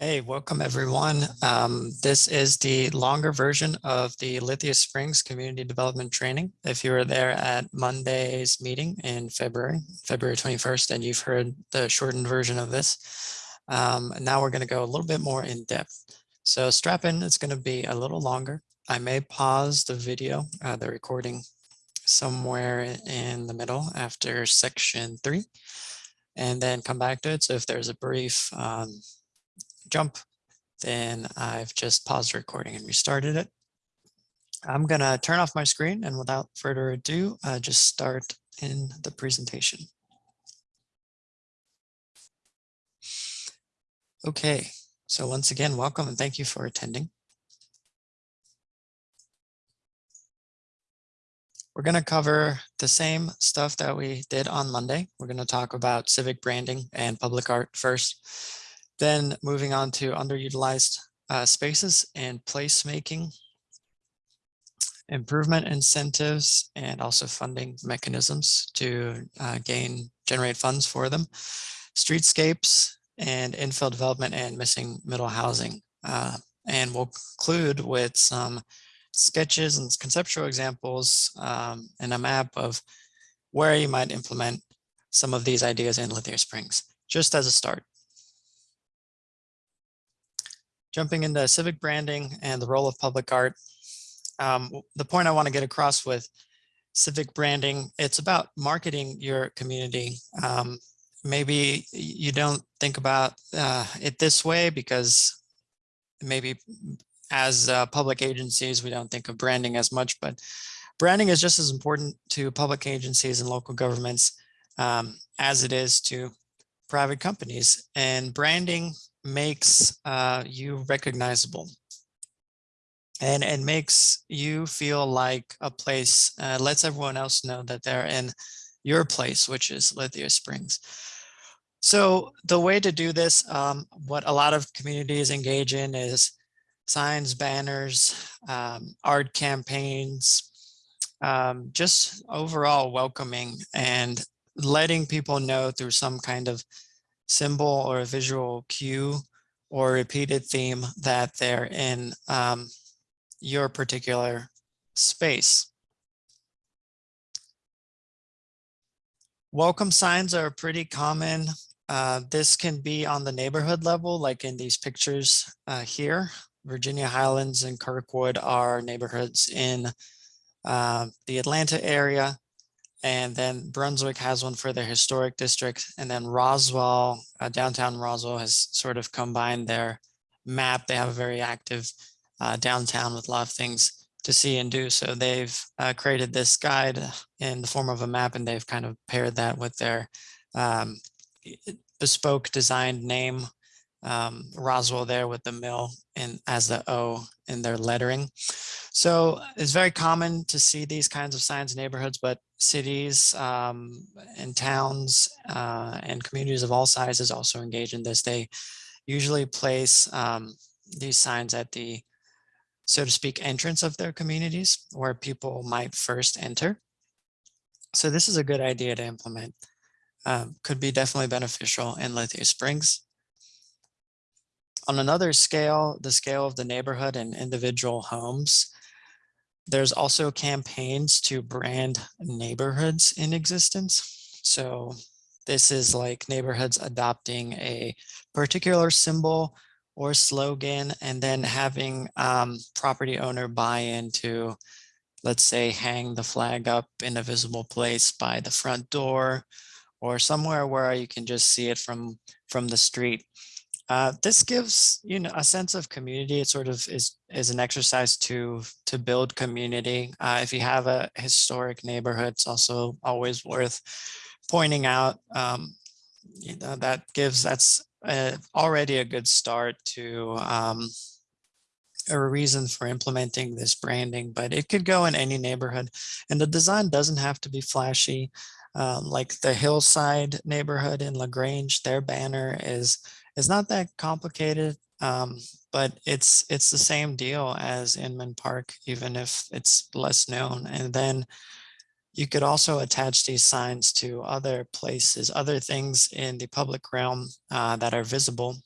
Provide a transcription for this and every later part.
Hey, welcome everyone. Um, this is the longer version of the Lithia Springs Community Development Training. If you were there at Monday's meeting in February, February 21st, and you've heard the shortened version of this, um, now we're going to go a little bit more in depth. So strap in, it's going to be a little longer. I may pause the video, uh, the recording somewhere in the middle after section three, and then come back to it. So if there's a brief um, jump, then I've just paused recording and restarted it. I'm gonna turn off my screen and without further ado, uh, just start in the presentation. Okay, so once again, welcome and thank you for attending. We're going to cover the same stuff that we did on Monday. We're going to talk about civic branding and public art first. Then moving on to underutilized uh, spaces and placemaking, improvement incentives, and also funding mechanisms to uh, gain, generate funds for them, streetscapes, and infill development and missing middle housing. Uh, and we'll conclude with some sketches and conceptual examples um, and a map of where you might implement some of these ideas in Lithia Springs, just as a start. Jumping into civic branding and the role of public art. Um, the point I want to get across with civic branding, it's about marketing your community. Um, maybe you don't think about uh, it this way because maybe as uh, public agencies, we don't think of branding as much, but branding is just as important to public agencies and local governments um, as it is to private companies. And branding makes uh, you recognizable and it makes you feel like a place, uh, lets everyone else know that they're in your place, which is Lithia Springs. So the way to do this, um, what a lot of communities engage in is signs, banners, um, art campaigns, um, just overall welcoming and letting people know through some kind of symbol or a visual cue or repeated theme that they're in um, your particular space. Welcome signs are pretty common. Uh, this can be on the neighborhood level, like in these pictures uh, here. Virginia Highlands and Kirkwood are neighborhoods in uh, the Atlanta area. And then Brunswick has one for their historic district. And then Roswell, uh, downtown Roswell has sort of combined their map. They have a very active uh, downtown with a lot of things to see and do. So they've uh, created this guide in the form of a map and they've kind of paired that with their um, bespoke designed name, um, Roswell there with the mill and as the O in their lettering. So it's very common to see these kinds of signs in neighborhoods, but cities um, and towns uh, and communities of all sizes also engage in this. They usually place um, these signs at the, so to speak, entrance of their communities where people might first enter. So this is a good idea to implement. Um, could be definitely beneficial in Lithia Springs. On another scale, the scale of the neighborhood and individual homes, there's also campaigns to brand neighborhoods in existence. So this is like neighborhoods adopting a particular symbol or slogan and then having um, property owner buy into, let's say, hang the flag up in a visible place by the front door or somewhere where you can just see it from, from the street. Uh, this gives you know a sense of community. It sort of is is an exercise to to build community. Uh, if you have a historic neighborhood, it's also always worth pointing out. Um, you know that gives that's a, already a good start to um, a reason for implementing this branding, but it could go in any neighborhood, and the design doesn't have to be flashy. Um, like the hillside neighborhood in LaGrange, their banner is it's not that complicated, um, but it's it's the same deal as Inman Park, even if it's less known. And then you could also attach these signs to other places, other things in the public realm uh, that are visible.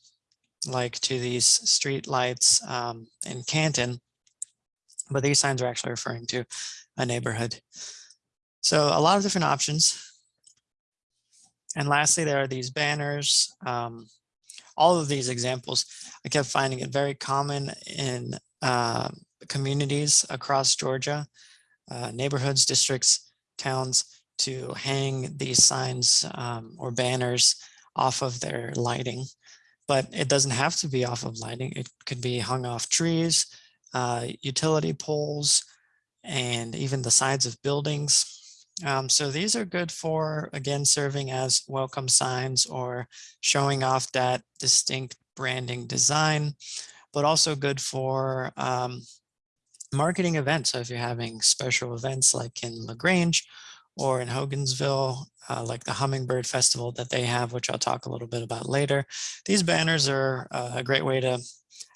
like to these street lights um, in Canton, but these signs are actually referring to a neighborhood. So a lot of different options. And lastly, there are these banners. Um, all of these examples, I kept finding it very common in uh, communities across Georgia, uh, neighborhoods, districts, towns, to hang these signs um, or banners off of their lighting. But it doesn't have to be off of lighting. It could be hung off trees, uh, utility poles, and even the sides of buildings. Um, so these are good for, again, serving as welcome signs or showing off that distinct branding design, but also good for um, marketing events. So if you're having special events like in LaGrange or in Hogansville, uh, like the Hummingbird Festival that they have, which I'll talk a little bit about later. These banners are uh, a great way to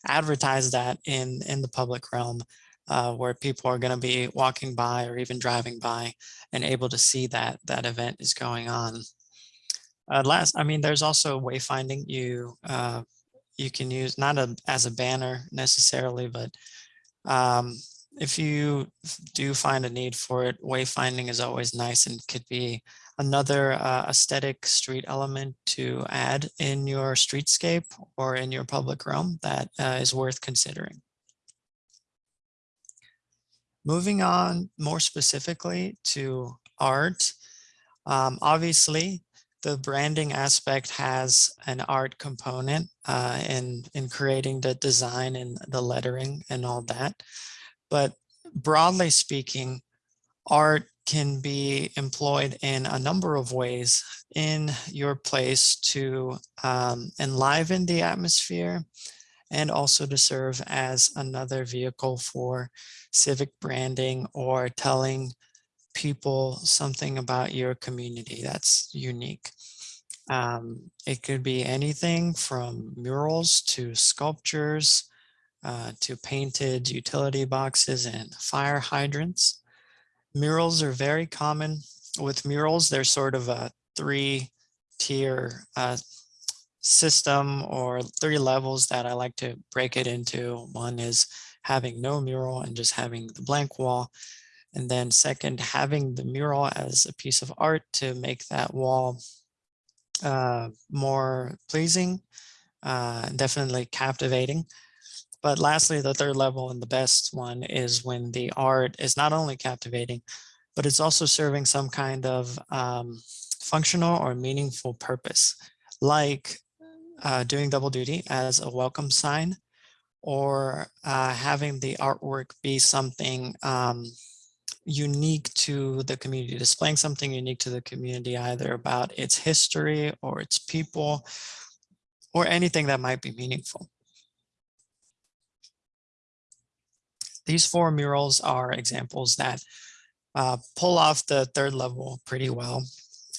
advertise that in, in the public realm uh, where people are going to be walking by or even driving by and able to see that that event is going on. Uh, last, I mean, there's also wayfinding. You uh, you can use not a, as a banner necessarily, but um, if you do find a need for it, wayfinding is always nice and could be another uh, aesthetic street element to add in your streetscape or in your public realm that uh, is worth considering. Moving on more specifically to art, um, obviously the branding aspect has an art component uh, in, in creating the design and the lettering and all that. But broadly speaking, art can be employed in a number of ways in your place to um, enliven the atmosphere and also to serve as another vehicle for civic branding or telling people something about your community that's unique. Um, it could be anything from murals to sculptures uh, to painted utility boxes and fire hydrants. Murals are very common. With murals, they're sort of a three tier uh, system or three levels that I like to break it into. One is having no mural and just having the blank wall. And then second, having the mural as a piece of art to make that wall uh, more pleasing, uh, definitely captivating. But lastly, the third level and the best one is when the art is not only captivating, but it's also serving some kind of um, functional or meaningful purpose, like uh, doing double duty as a welcome sign or uh, having the artwork be something um, unique to the community, displaying something unique to the community, either about its history or its people or anything that might be meaningful. These four murals are examples that uh, pull off the third level pretty well.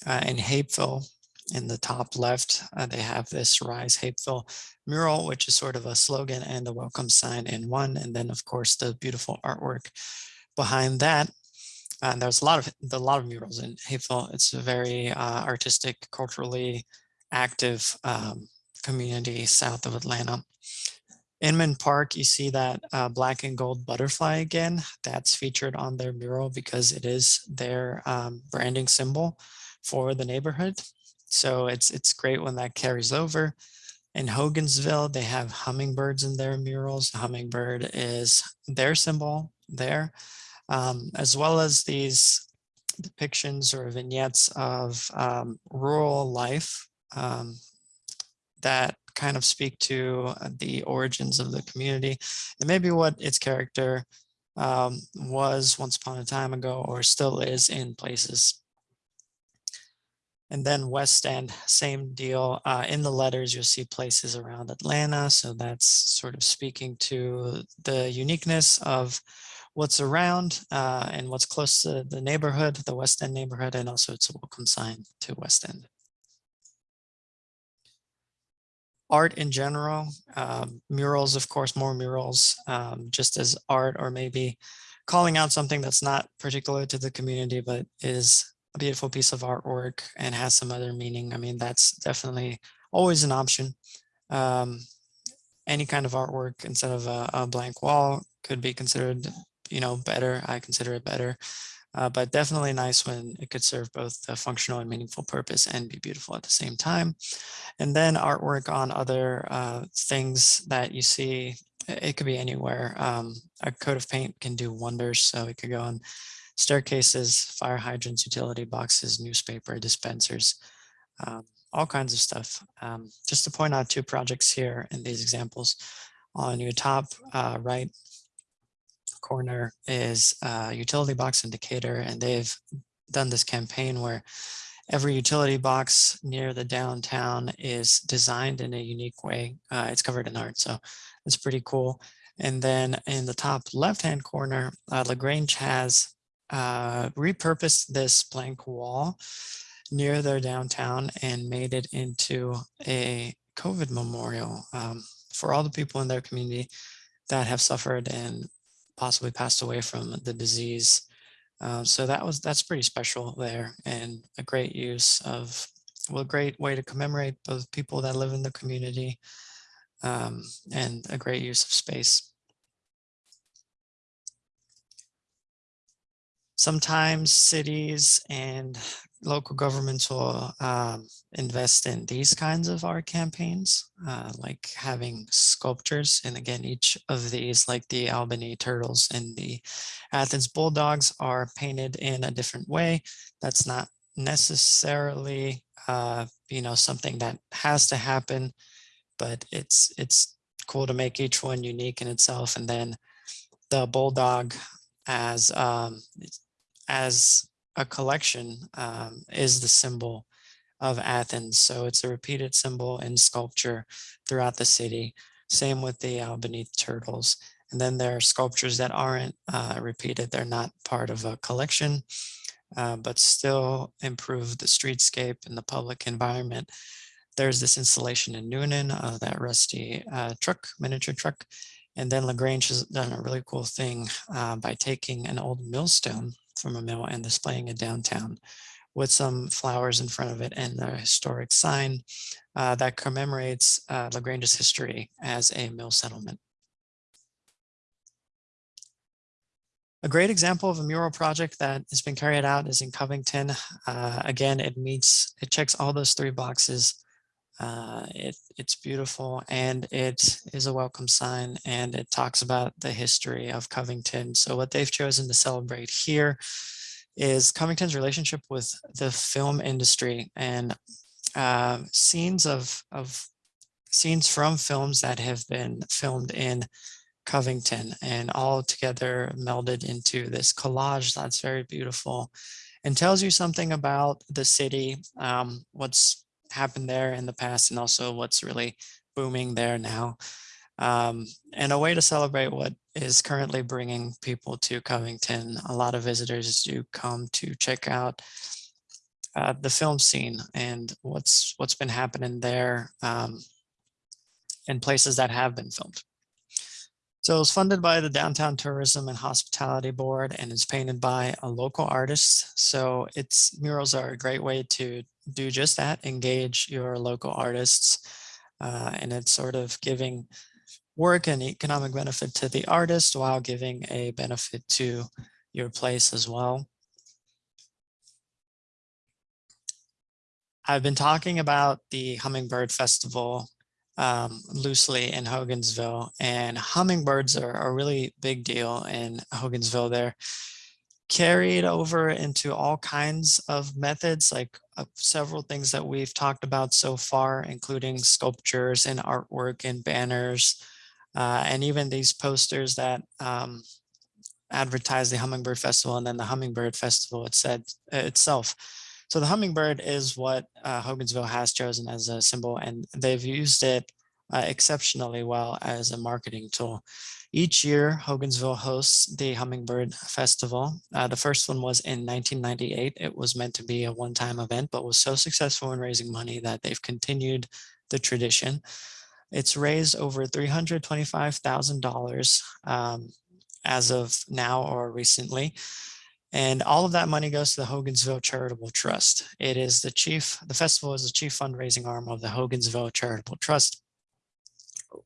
Uh, in Hapeville, in the top left, uh, they have this Rise Hapeville mural, which is sort of a slogan and a welcome sign in one. And then, of course, the beautiful artwork behind that. And there's a lot of a lot of murals in Hapeville. It's a very uh, artistic, culturally active um, community south of Atlanta. Inman Park, you see that uh, black and gold butterfly again. That's featured on their mural because it is their um, branding symbol for the neighborhood. So it's it's great when that carries over. In Hogansville, they have hummingbirds in their murals. The hummingbird is their symbol there, um, as well as these depictions or vignettes of um, rural life um, that kind of speak to uh, the origins of the community and maybe what its character um, was once upon a time ago or still is in places. And then West End, same deal. Uh, in the letters, you'll see places around Atlanta. So that's sort of speaking to the uniqueness of what's around uh, and what's close to the neighborhood, the West End neighborhood, and also it's a welcome sign to West End. art in general, um, murals, of course, more murals, um, just as art or maybe calling out something that's not particular to the community, but is a beautiful piece of artwork and has some other meaning. I mean, that's definitely always an option. Um, any kind of artwork instead of a, a blank wall could be considered, you know, better. I consider it better. Uh, but definitely nice when it could serve both a functional and meaningful purpose and be beautiful at the same time. And then artwork on other uh, things that you see, it could be anywhere. Um, a coat of paint can do wonders. So it could go on staircases, fire hydrants, utility boxes, newspaper dispensers, um, all kinds of stuff. Um, just to point out two projects here in these examples. On your top uh, right corner is a utility box in Decatur, and they've done this campaign where every utility box near the downtown is designed in a unique way. Uh, it's covered in art, so it's pretty cool. And then in the top left-hand corner, uh, LaGrange has uh, repurposed this blank wall near their downtown and made it into a COVID memorial um, for all the people in their community that have suffered and possibly passed away from the disease. Uh, so that was that's pretty special there and a great use of well, a great way to commemorate both people that live in the community um, and a great use of space. Sometimes cities and local governments will um, invest in these kinds of art campaigns, uh, like having sculptures. And again, each of these, like the Albany Turtles and the Athens Bulldogs are painted in a different way. That's not necessarily, uh, you know, something that has to happen, but it's, it's cool to make each one unique in itself. And then the Bulldog as, um, as a collection um, is the symbol of Athens. So it's a repeated symbol in sculpture throughout the city. Same with the Albany turtles. And then there are sculptures that aren't uh, repeated. They're not part of a collection, uh, but still improve the streetscape and the public environment. There's this installation in Newnan of that rusty uh, truck, miniature truck. And then LaGrange has done a really cool thing uh, by taking an old millstone from a mill and displaying it downtown with some flowers in front of it and a historic sign uh, that commemorates uh, LaGrange's history as a mill settlement. A great example of a mural project that has been carried out is in Covington. Uh, again, it meets, it checks all those three boxes. Uh, it, it's beautiful and it is a welcome sign and it talks about the history of Covington. So what they've chosen to celebrate here is Covington's relationship with the film industry and uh, scenes of, of scenes from films that have been filmed in Covington and all together melded into this collage that's very beautiful and tells you something about the city, um, what's happened there in the past and also what's really booming there now. Um, and a way to celebrate what is currently bringing people to Covington. A lot of visitors do come to check out uh, the film scene and what's what's been happening there um, in places that have been filmed. So it was funded by the Downtown Tourism and Hospitality Board and it's painted by a local artist. So its murals are a great way to do just that, engage your local artists. Uh, and it's sort of giving work and economic benefit to the artist while giving a benefit to your place as well. I've been talking about the Hummingbird Festival um, loosely in Hogansville and hummingbirds are a really big deal in Hogansville. They're carried over into all kinds of methods, like uh, several things that we've talked about so far, including sculptures and artwork and banners, uh, and even these posters that um, advertise the Hummingbird Festival and then the Hummingbird Festival itself. So the hummingbird is what uh, Hogansville has chosen as a symbol, and they've used it uh, exceptionally well as a marketing tool. Each year, Hogansville hosts the Hummingbird Festival. Uh, the first one was in 1998. It was meant to be a one-time event, but was so successful in raising money that they've continued the tradition. It's raised over $325,000 um, as of now or recently. And all of that money goes to the Hogansville Charitable Trust. It is the chief, the festival is the chief fundraising arm of the Hogansville Charitable Trust,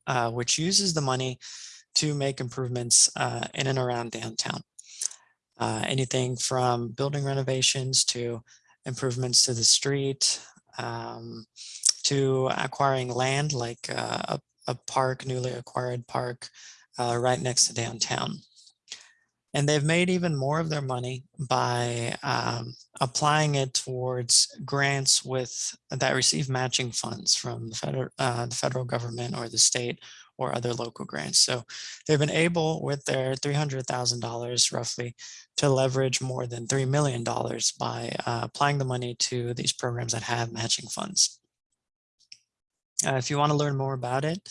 uh, which uses the money to make improvements uh, in and around downtown. Uh, anything from building renovations to improvements to the street, um, to acquiring land like uh, a, a, park, newly acquired park uh, right next to downtown. And they've made even more of their money by um, applying it towards grants with that receive matching funds from the federal, uh, the federal government or the state or other local grants. So they've been able with their $300,000 roughly to leverage more than $3 million by uh, applying the money to these programs that have matching funds. Uh, if you want to learn more about it,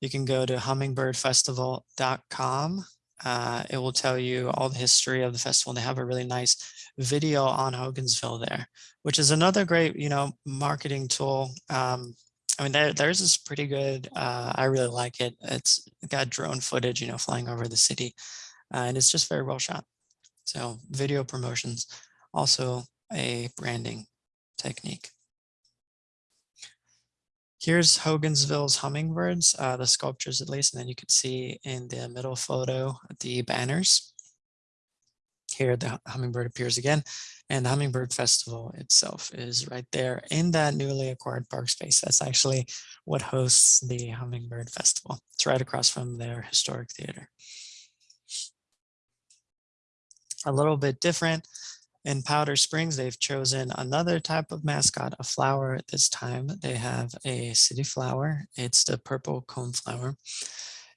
you can go to hummingbirdfestival.com uh, it will tell you all the history of the festival. And they have a really nice video on Hogansville there, which is another great, you know, marketing tool. Um, I mean, there, theirs is pretty good. Uh, I really like it. It's got drone footage, you know, flying over the city, uh, and it's just very well shot. So video promotions, also a branding technique. Here's Hogansville's hummingbirds, uh, the sculptures at least, and then you can see in the middle photo the banners. Here the hummingbird appears again, and the Hummingbird Festival itself is right there in that newly acquired park space. That's actually what hosts the Hummingbird Festival. It's right across from their historic theater. A little bit different, in Powder Springs, they've chosen another type of mascot, a flower at this time. They have a city flower. It's the purple coneflower.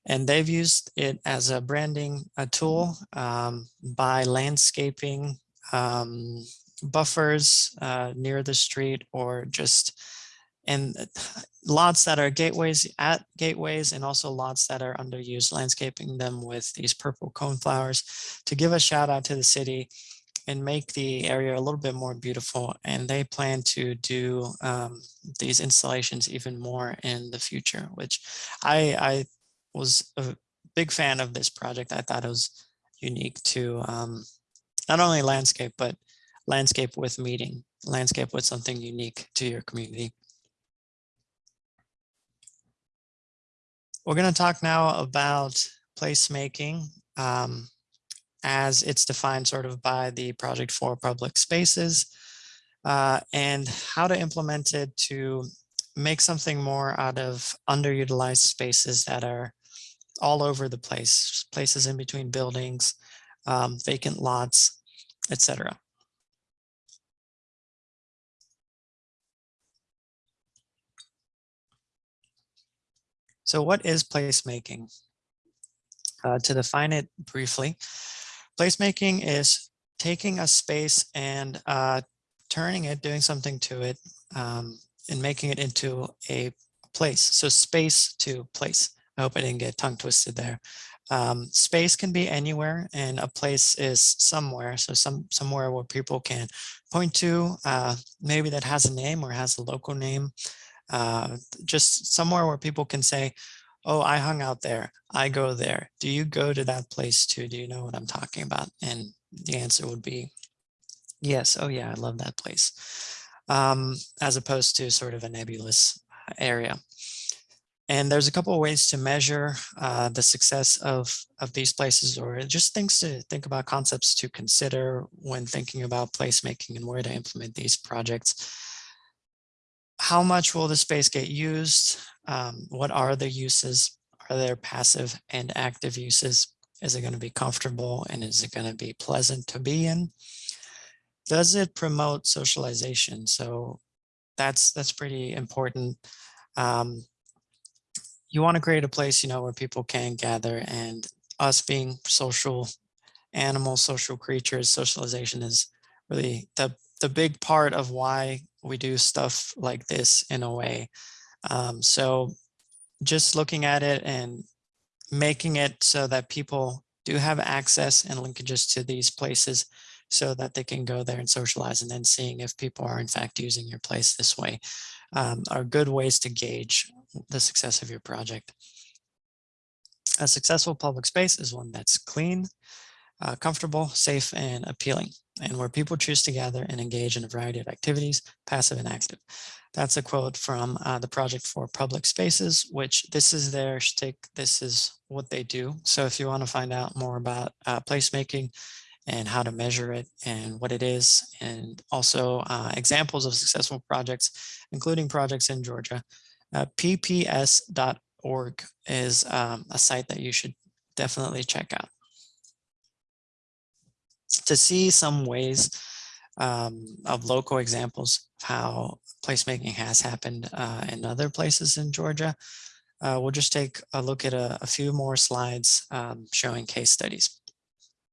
And they've used it as a branding a tool um, by landscaping um, buffers uh, near the street or just in lots that are gateways at gateways and also lots that are underused, landscaping them with these purple coneflowers to give a shout out to the city and make the area a little bit more beautiful. And they plan to do um, these installations even more in the future, which I, I was a big fan of this project. I thought it was unique to um, not only landscape, but landscape with meeting, landscape with something unique to your community. We're going to talk now about placemaking. Um, as it's defined sort of by the project for public spaces uh, and how to implement it to make something more out of underutilized spaces that are all over the place, places in between buildings, um, vacant lots, etc. So what is placemaking? Uh, to define it briefly, Placemaking is taking a space and uh, turning it, doing something to it, um, and making it into a place. So space to place. I hope I didn't get tongue twisted there. Um, space can be anywhere and a place is somewhere. So some somewhere where people can point to, uh, maybe that has a name or has a local name. Uh, just somewhere where people can say, oh, I hung out there. I go there. Do you go to that place too? Do you know what I'm talking about? And the answer would be yes. Oh yeah, I love that place. Um, as opposed to sort of a nebulous area. And there's a couple of ways to measure uh, the success of, of these places or just things to think about concepts to consider when thinking about placemaking and where to implement these projects. How much will the space get used? Um, what are the uses? Are there passive and active uses? Is it going to be comfortable and is it going to be pleasant to be in? Does it promote socialization? So that's that's pretty important. Um, you want to create a place, you know, where people can gather and us being social animals, social creatures, socialization is really the, the big part of why we do stuff like this in a way. Um, so just looking at it and making it so that people do have access and linkages to these places so that they can go there and socialize and then seeing if people are in fact using your place this way um, are good ways to gauge the success of your project. A successful public space is one that's clean, uh, comfortable, safe, and appealing, and where people choose to gather and engage in a variety of activities, passive and active. That's a quote from uh, the Project for Public Spaces, which this is their shtick. This is what they do. So if you want to find out more about uh, placemaking and how to measure it and what it is, and also uh, examples of successful projects, including projects in Georgia, uh, pps.org is um, a site that you should definitely check out. To see some ways um, of local examples of how placemaking has happened uh, in other places in Georgia, uh, we'll just take a look at a, a few more slides um, showing case studies.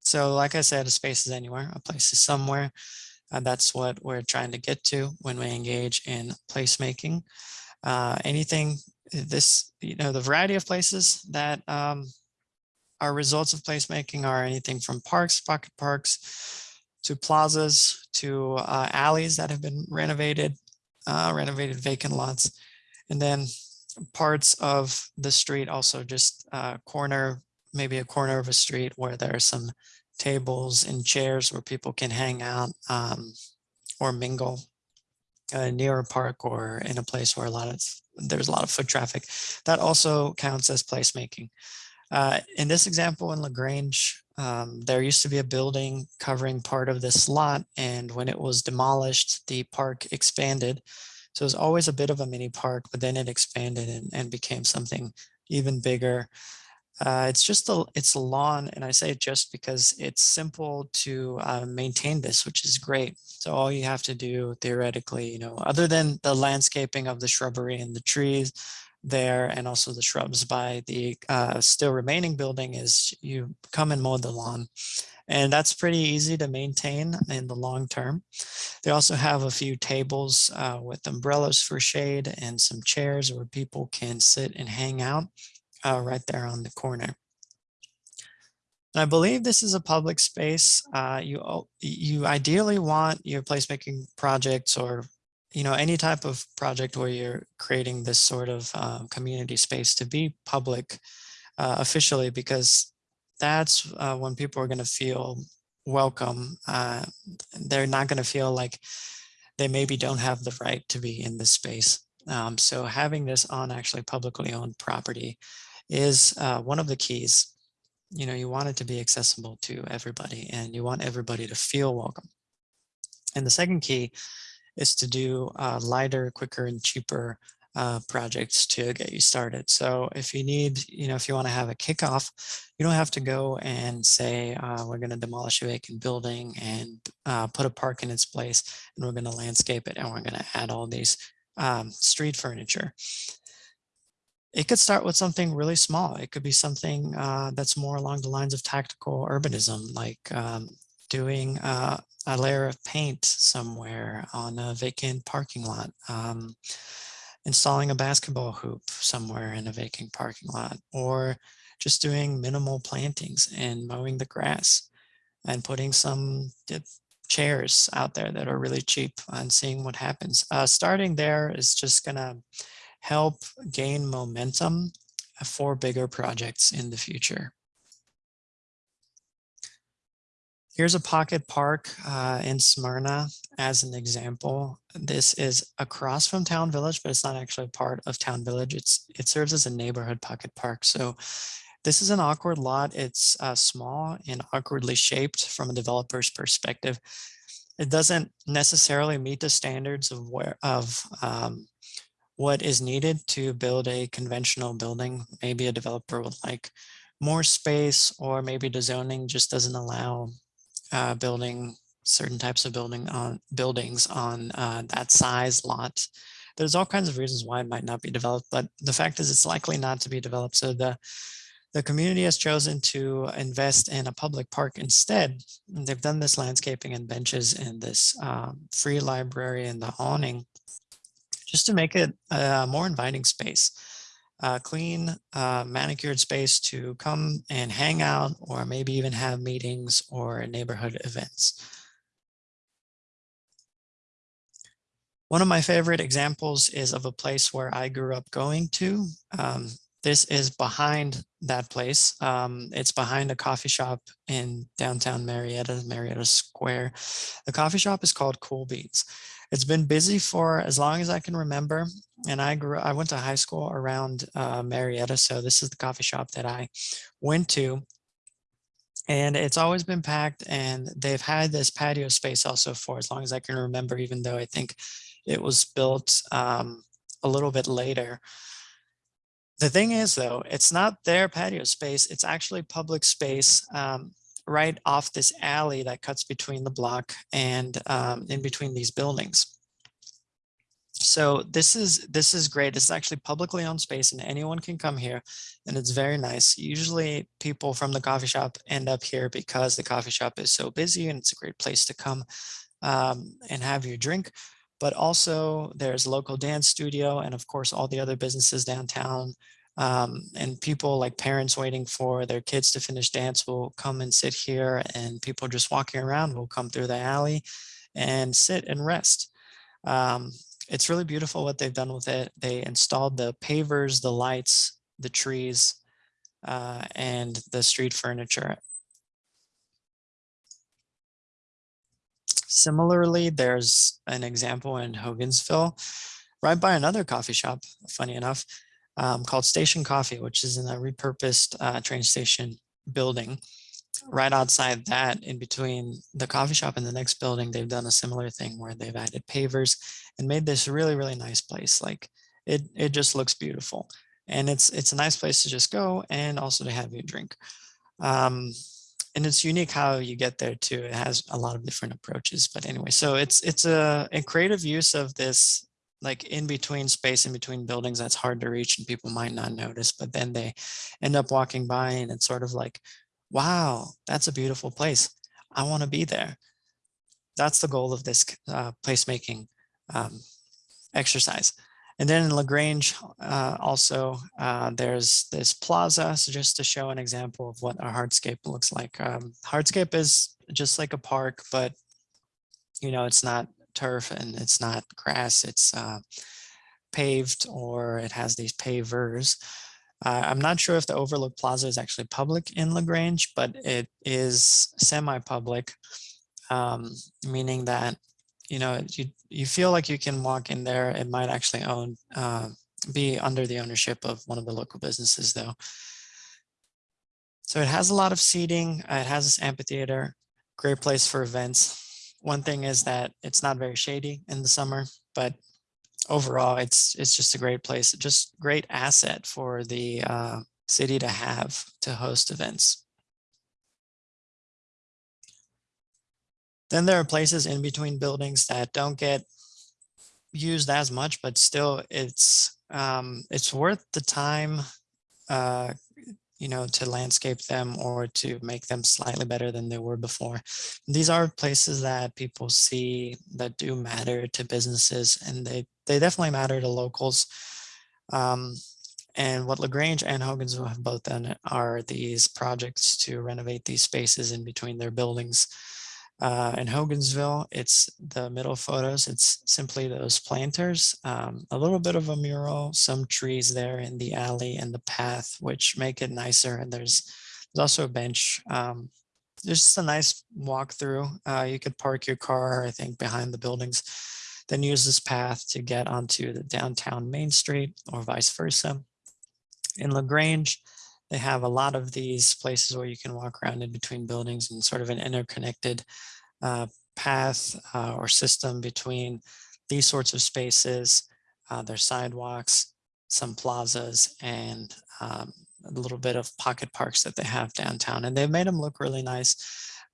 So like I said, a space is anywhere, a place is somewhere. Uh, that's what we're trying to get to when we engage in placemaking. Uh, anything, this, you know, the variety of places that um, are results of placemaking are anything from parks, pocket parks, to plazas, to uh, alleys that have been renovated, uh, renovated vacant lots, and then parts of the street also just uh, corner, maybe a corner of a street where there are some tables and chairs where people can hang out um, or mingle uh, near a park or in a place where a lot of there's a lot of foot traffic. That also counts as placemaking. Uh, in this example in LaGrange, um, there used to be a building covering part of this lot, and when it was demolished, the park expanded. So it was always a bit of a mini park, but then it expanded and, and became something even bigger. Uh, it's just a it's a lawn, and I say it just because it's simple to uh, maintain this, which is great. So all you have to do theoretically, you know, other than the landscaping of the shrubbery and the trees there, and also the shrubs by the uh, still remaining building, is you come and mow the lawn. And that's pretty easy to maintain in the long term. They also have a few tables uh, with umbrellas for shade and some chairs where people can sit and hang out uh, right there on the corner. And I believe this is a public space. Uh, you, you ideally want your placemaking projects or you know, any type of project where you're creating this sort of um, community space to be public uh, officially, because that's uh, when people are going to feel welcome. Uh, they're not going to feel like they maybe don't have the right to be in this space. Um, so having this on actually publicly owned property is uh, one of the keys. You know, you want it to be accessible to everybody and you want everybody to feel welcome. And the second key is to do uh, lighter, quicker, and cheaper uh, projects to get you started. So if you need, you know, if you want to have a kickoff, you don't have to go and say, uh, we're going to demolish a vacant building and uh, put a park in its place, and we're going to landscape it, and we're going to add all these um, street furniture it could start with something really small. It could be something uh, that's more along the lines of tactical urbanism, like um, doing uh, a layer of paint somewhere on a vacant parking lot, um, installing a basketball hoop somewhere in a vacant parking lot, or just doing minimal plantings and mowing the grass and putting some chairs out there that are really cheap and seeing what happens. Uh, starting there is just gonna help gain momentum for bigger projects in the future. Here's a pocket park uh, in Smyrna as an example. This is across from Town Village, but it's not actually part of Town Village. It's It serves as a neighborhood pocket park. So this is an awkward lot. It's uh, small and awkwardly shaped from a developer's perspective. It doesn't necessarily meet the standards of where of um, what is needed to build a conventional building. Maybe a developer would like more space or maybe the zoning just doesn't allow uh, building certain types of building on buildings on uh, that size lot. There's all kinds of reasons why it might not be developed, but the fact is it's likely not to be developed. So the the community has chosen to invest in a public park instead. They've done this landscaping and benches and this um, free library and the awning just to make it a more inviting space, a clean, uh, manicured space to come and hang out or maybe even have meetings or neighborhood events. One of my favorite examples is of a place where I grew up going to. Um, this is behind that place. Um, it's behind a coffee shop in downtown Marietta, Marietta Square. The coffee shop is called Cool Beans. It's been busy for as long as I can remember. And I grew, I went to high school around uh, Marietta. So this is the coffee shop that I went to. And it's always been packed and they've had this patio space also for as long as I can remember, even though I think it was built um, a little bit later. The thing is, though, it's not their patio space. It's actually public space um, right off this alley that cuts between the block and um, in between these buildings. So this is this is great. Is actually publicly owned space and anyone can come here and it's very nice. Usually people from the coffee shop end up here because the coffee shop is so busy and it's a great place to come um, and have your drink but also there's local dance studio and of course all the other businesses downtown um, and people like parents waiting for their kids to finish dance will come and sit here and people just walking around will come through the alley and sit and rest. Um, it's really beautiful what they've done with it. They installed the pavers, the lights, the trees, uh, and the street furniture Similarly, there's an example in Hogansville, right by another coffee shop, funny enough, um, called Station Coffee, which is in a repurposed uh, train station building. Right outside that, in between the coffee shop and the next building, they've done a similar thing where they've added pavers and made this really, really nice place. Like it, it just looks beautiful. And it's it's a nice place to just go and also to have your drink. Um, and it's unique how you get there too. It has a lot of different approaches, but anyway, so it's it's a, a creative use of this like in between space in between buildings that's hard to reach and people might not notice, but then they end up walking by and it's sort of like, wow, that's a beautiful place. I want to be there. That's the goal of this uh, placemaking um, exercise. And then in LaGrange, uh, also, uh, there's this plaza, so just to show an example of what a hardscape looks like. Um, hardscape is just like a park, but you know, it's not turf and it's not grass, it's uh, paved or it has these pavers. Uh, I'm not sure if the Overlook Plaza is actually public in LaGrange, but it is semi-public, um, meaning that you know, you, you feel like you can walk in there. It might actually own, uh, be under the ownership of one of the local businesses though. So it has a lot of seating. Uh, it has this amphitheater, great place for events. One thing is that it's not very shady in the summer, but overall it's it's just a great place, just great asset for the uh, city to have to host events. Then there are places in between buildings that don't get used as much, but still it's um, it's worth the time, uh, you know, to landscape them or to make them slightly better than they were before. These are places that people see that do matter to businesses and they, they definitely matter to locals. Um, and what LaGrange and Hogansville have both done are these projects to renovate these spaces in between their buildings. Uh, in Hogansville, it's the middle photos. It's simply those planters, um, a little bit of a mural, some trees there in the alley and the path, which make it nicer. And there's, there's also a bench. Um, just a nice walk through. Uh, you could park your car, I think, behind the buildings, then use this path to get onto the downtown Main Street or vice versa. In LaGrange, they have a lot of these places where you can walk around in between buildings and sort of an interconnected uh, path uh, or system between these sorts of spaces, uh, their sidewalks, some plazas, and um, a little bit of pocket parks that they have downtown. And they've made them look really nice.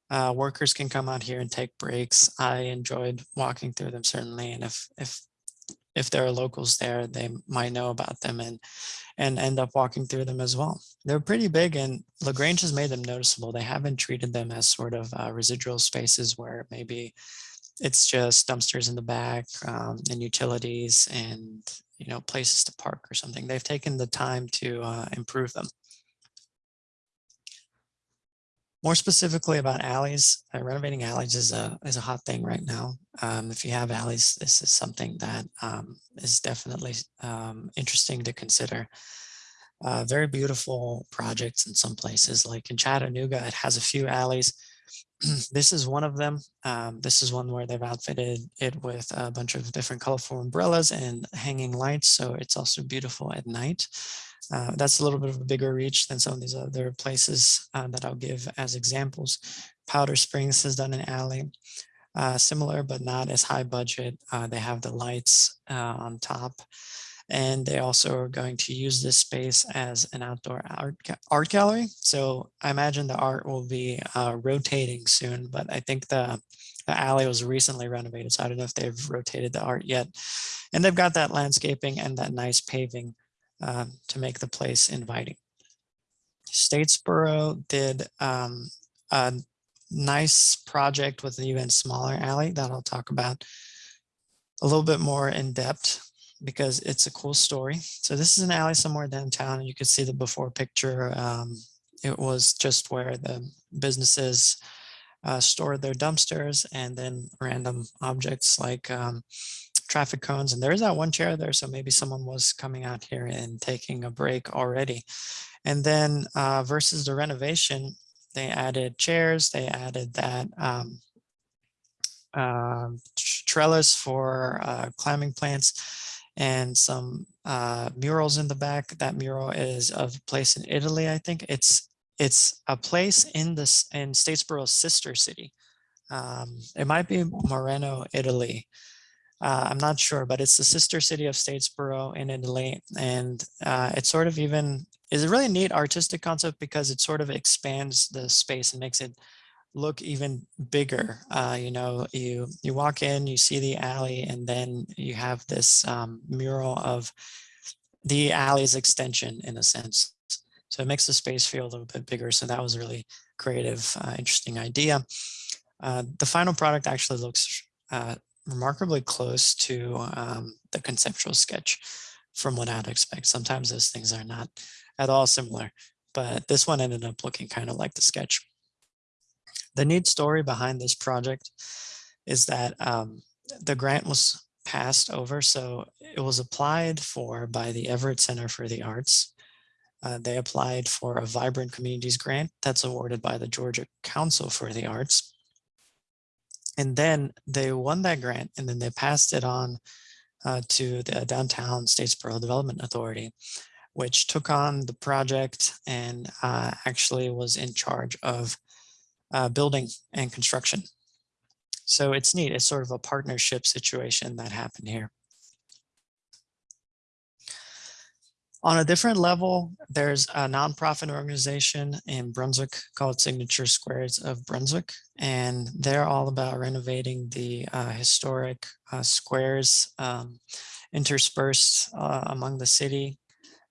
Uh, workers can come out here and take breaks. I enjoyed walking through them certainly. And if, if if there are locals there, they might know about them and and end up walking through them as well. They're pretty big and LaGrange has made them noticeable. They haven't treated them as sort of uh, residual spaces where maybe it's just dumpsters in the back um, and utilities and you know places to park or something. They've taken the time to uh, improve them. More specifically about alleys, uh, renovating alleys is a is a hot thing right now. Um, if you have alleys, this is something that um, is definitely um, interesting to consider. Uh, very beautiful projects in some places, like in Chattanooga, it has a few alleys. this is one of them. Um, this is one where they've outfitted it with a bunch of different colorful umbrellas and hanging lights, so it's also beautiful at night. Uh, that's a little bit of a bigger reach than some of these other places uh, that I'll give as examples. Powder Springs has done an alley, uh, similar but not as high budget. Uh, they have the lights uh, on top. And they also are going to use this space as an outdoor art, art gallery. So I imagine the art will be uh, rotating soon, but I think the, the alley was recently renovated. So I don't know if they've rotated the art yet. And they've got that landscaping and that nice paving uh, to make the place inviting. Statesboro did um, a nice project with an even smaller alley that I'll talk about a little bit more in depth because it's a cool story. So this is an alley somewhere downtown and you can see the before picture. Um, it was just where the businesses uh, stored their dumpsters and then random objects like um, traffic cones. And there's that one chair there. So maybe someone was coming out here and taking a break already. And then uh, versus the renovation, they added chairs, they added that um, uh, trellis for uh, climbing plants and some uh, murals in the back. That mural is of a place in Italy, I think. It's it's a place in this in Statesboro's sister city. Um, it might be Moreno, Italy. Uh, I'm not sure, but it's the sister city of Statesboro in Italy. And uh, it sort of even is a really neat artistic concept because it sort of expands the space and makes it look even bigger. Uh, you know, you you walk in, you see the alley, and then you have this um, mural of the alley's extension in a sense. So it makes the space feel a little bit bigger. So that was a really creative, uh, interesting idea. Uh, the final product actually looks uh, remarkably close to um, the conceptual sketch from what I'd expect. Sometimes those things are not at all similar, but this one ended up looking kind of like the sketch. The neat story behind this project is that um, the grant was passed over. So it was applied for by the Averitt Center for the Arts. Uh, they applied for a Vibrant Communities grant that's awarded by the Georgia Council for the Arts. And then they won that grant and then they passed it on uh, to the Downtown Statesboro Development Authority, which took on the project and uh, actually was in charge of uh, building and construction. So it's neat. It's sort of a partnership situation that happened here. On a different level, there's a nonprofit organization in Brunswick called Signature Squares of Brunswick, and they're all about renovating the uh, historic uh, squares um, interspersed uh, among the city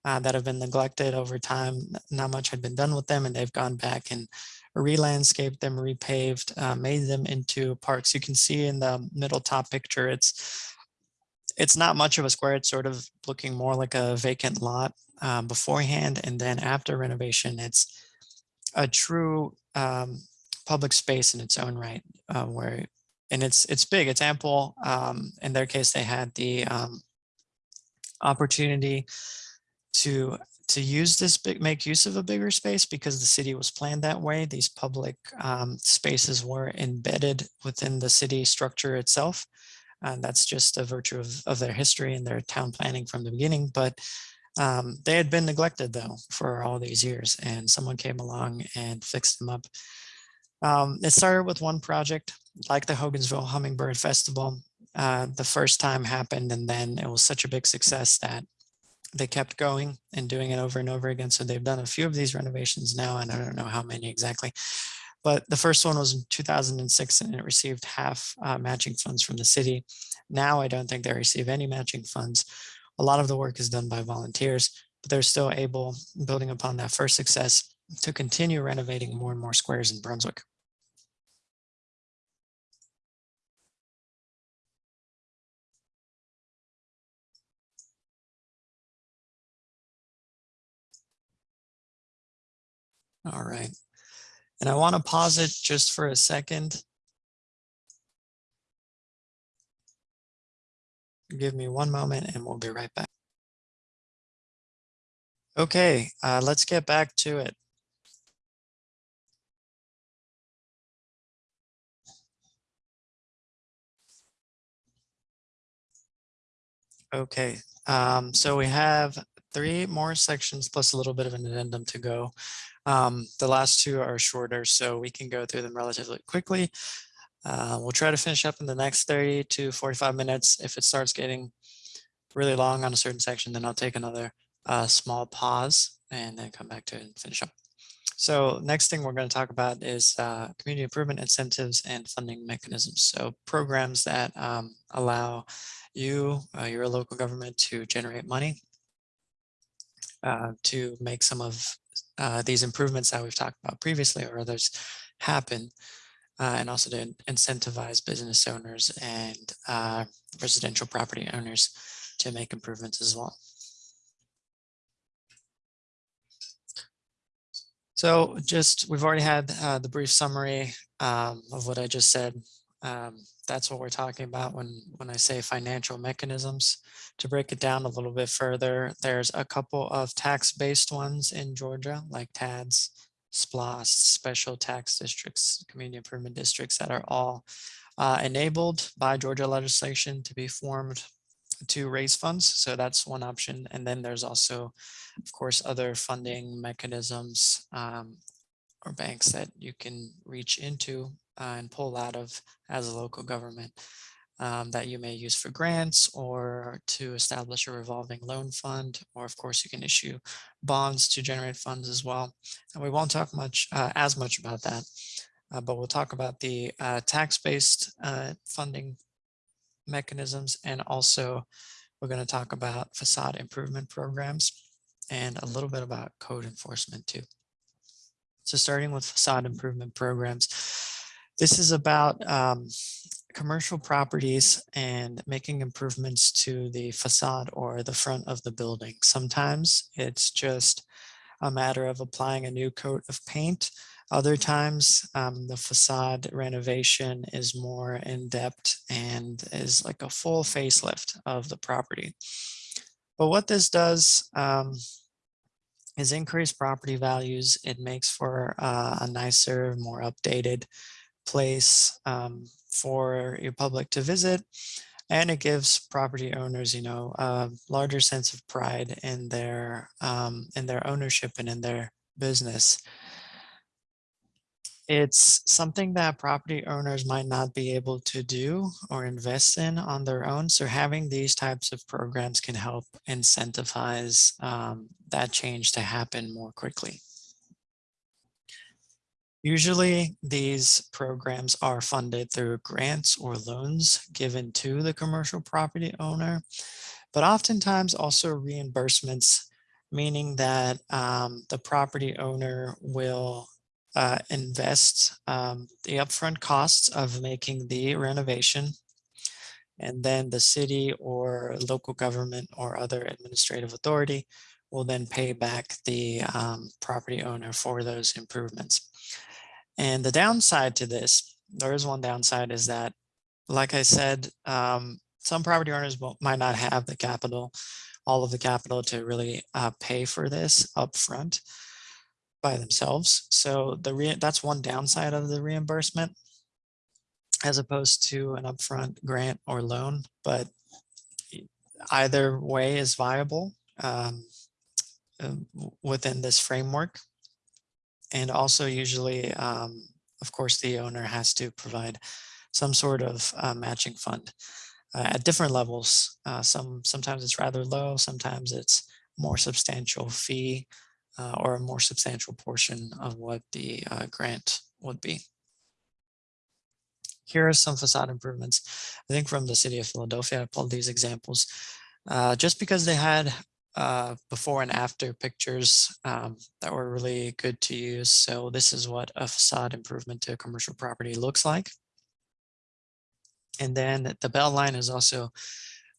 uh, that have been neglected over time. Not much had been done with them, and they've gone back and re-landscaped them, repaved, uh, made them into parks. You can see in the middle top picture, it's it's not much of a square. It's sort of looking more like a vacant lot uh, beforehand. And then after renovation, it's a true um, public space in its own right uh, where, and it's it's big, it's ample. Um, in their case, they had the um, opportunity to to use this big, make use of a bigger space because the city was planned that way. These public um, spaces were embedded within the city structure itself. And that's just a virtue of, of their history and their town planning from the beginning. But um, they had been neglected though for all these years and someone came along and fixed them up. Um, it started with one project like the Hogansville Hummingbird Festival. Uh, the first time happened and then it was such a big success that they kept going and doing it over and over again. So they've done a few of these renovations now, and I don't know how many exactly. But the first one was in 2006 and it received half uh, matching funds from the city. Now I don't think they receive any matching funds. A lot of the work is done by volunteers, but they're still able, building upon that first success, to continue renovating more and more squares in Brunswick. All right. And I want to pause it just for a second. Give me one moment and we'll be right back. Okay, uh, let's get back to it. Okay, um, so we have three more sections plus a little bit of an addendum to go. Um, the last two are shorter, so we can go through them relatively quickly. Uh, we'll try to finish up in the next 30 to 45 minutes. If it starts getting really long on a certain section, then I'll take another uh, small pause and then come back to it and finish up. So next thing we're going to talk about is uh, community improvement incentives and funding mechanisms. So programs that um, allow you, uh, your local government to generate money uh, to make some of uh, these improvements that we've talked about previously or others happen. Uh, and also to incentivize business owners and uh, residential property owners to make improvements as well. So just, we've already had uh, the brief summary um, of what I just said. Um, that's what we're talking about when, when I say financial mechanisms. To break it down a little bit further, there's a couple of tax-based ones in Georgia, like TADS, SPLOST, special tax districts, community improvement districts that are all uh, enabled by Georgia legislation to be formed to raise funds. So that's one option. And then there's also, of course, other funding mechanisms um, or banks that you can reach into uh, and pull out of as a local government um, that you may use for grants or to establish a revolving loan fund, or of course you can issue bonds to generate funds as well. And we won't talk much uh, as much about that, uh, but we'll talk about the uh, tax-based uh, funding mechanisms and also we're going to talk about facade improvement programs and a little bit about code enforcement too. So starting with facade improvement programs, this is about um, commercial properties and making improvements to the facade or the front of the building. Sometimes it's just a matter of applying a new coat of paint. Other times um, the facade renovation is more in depth and is like a full facelift of the property. But what this does um, is increase property values. It makes for uh, a nicer, more updated place um, for your public to visit. And it gives property owners, you know, a larger sense of pride in their um, in their ownership and in their business. It's something that property owners might not be able to do or invest in on their own. So having these types of programs can help incentivize um, that change to happen more quickly. Usually these programs are funded through grants or loans given to the commercial property owner, but oftentimes also reimbursements, meaning that um, the property owner will uh, invest um, the upfront costs of making the renovation and then the city or local government or other administrative authority will then pay back the um, property owner for those improvements. And the downside to this, there is one downside is that, like I said, um, some property owners might not have the capital, all of the capital to really uh, pay for this upfront by themselves. So the that's one downside of the reimbursement as opposed to an upfront grant or loan, but either way is viable um, um within this framework. And also usually, um, of course, the owner has to provide some sort of uh, matching fund uh, at different levels. Uh, some Sometimes it's rather low, sometimes it's more substantial fee uh, or a more substantial portion of what the uh, grant would be. Here are some facade improvements. I think from the city of Philadelphia, I pulled these examples uh, just because they had uh, before and after pictures um, that were really good to use. So this is what a facade improvement to a commercial property looks like. And then the Beltline has also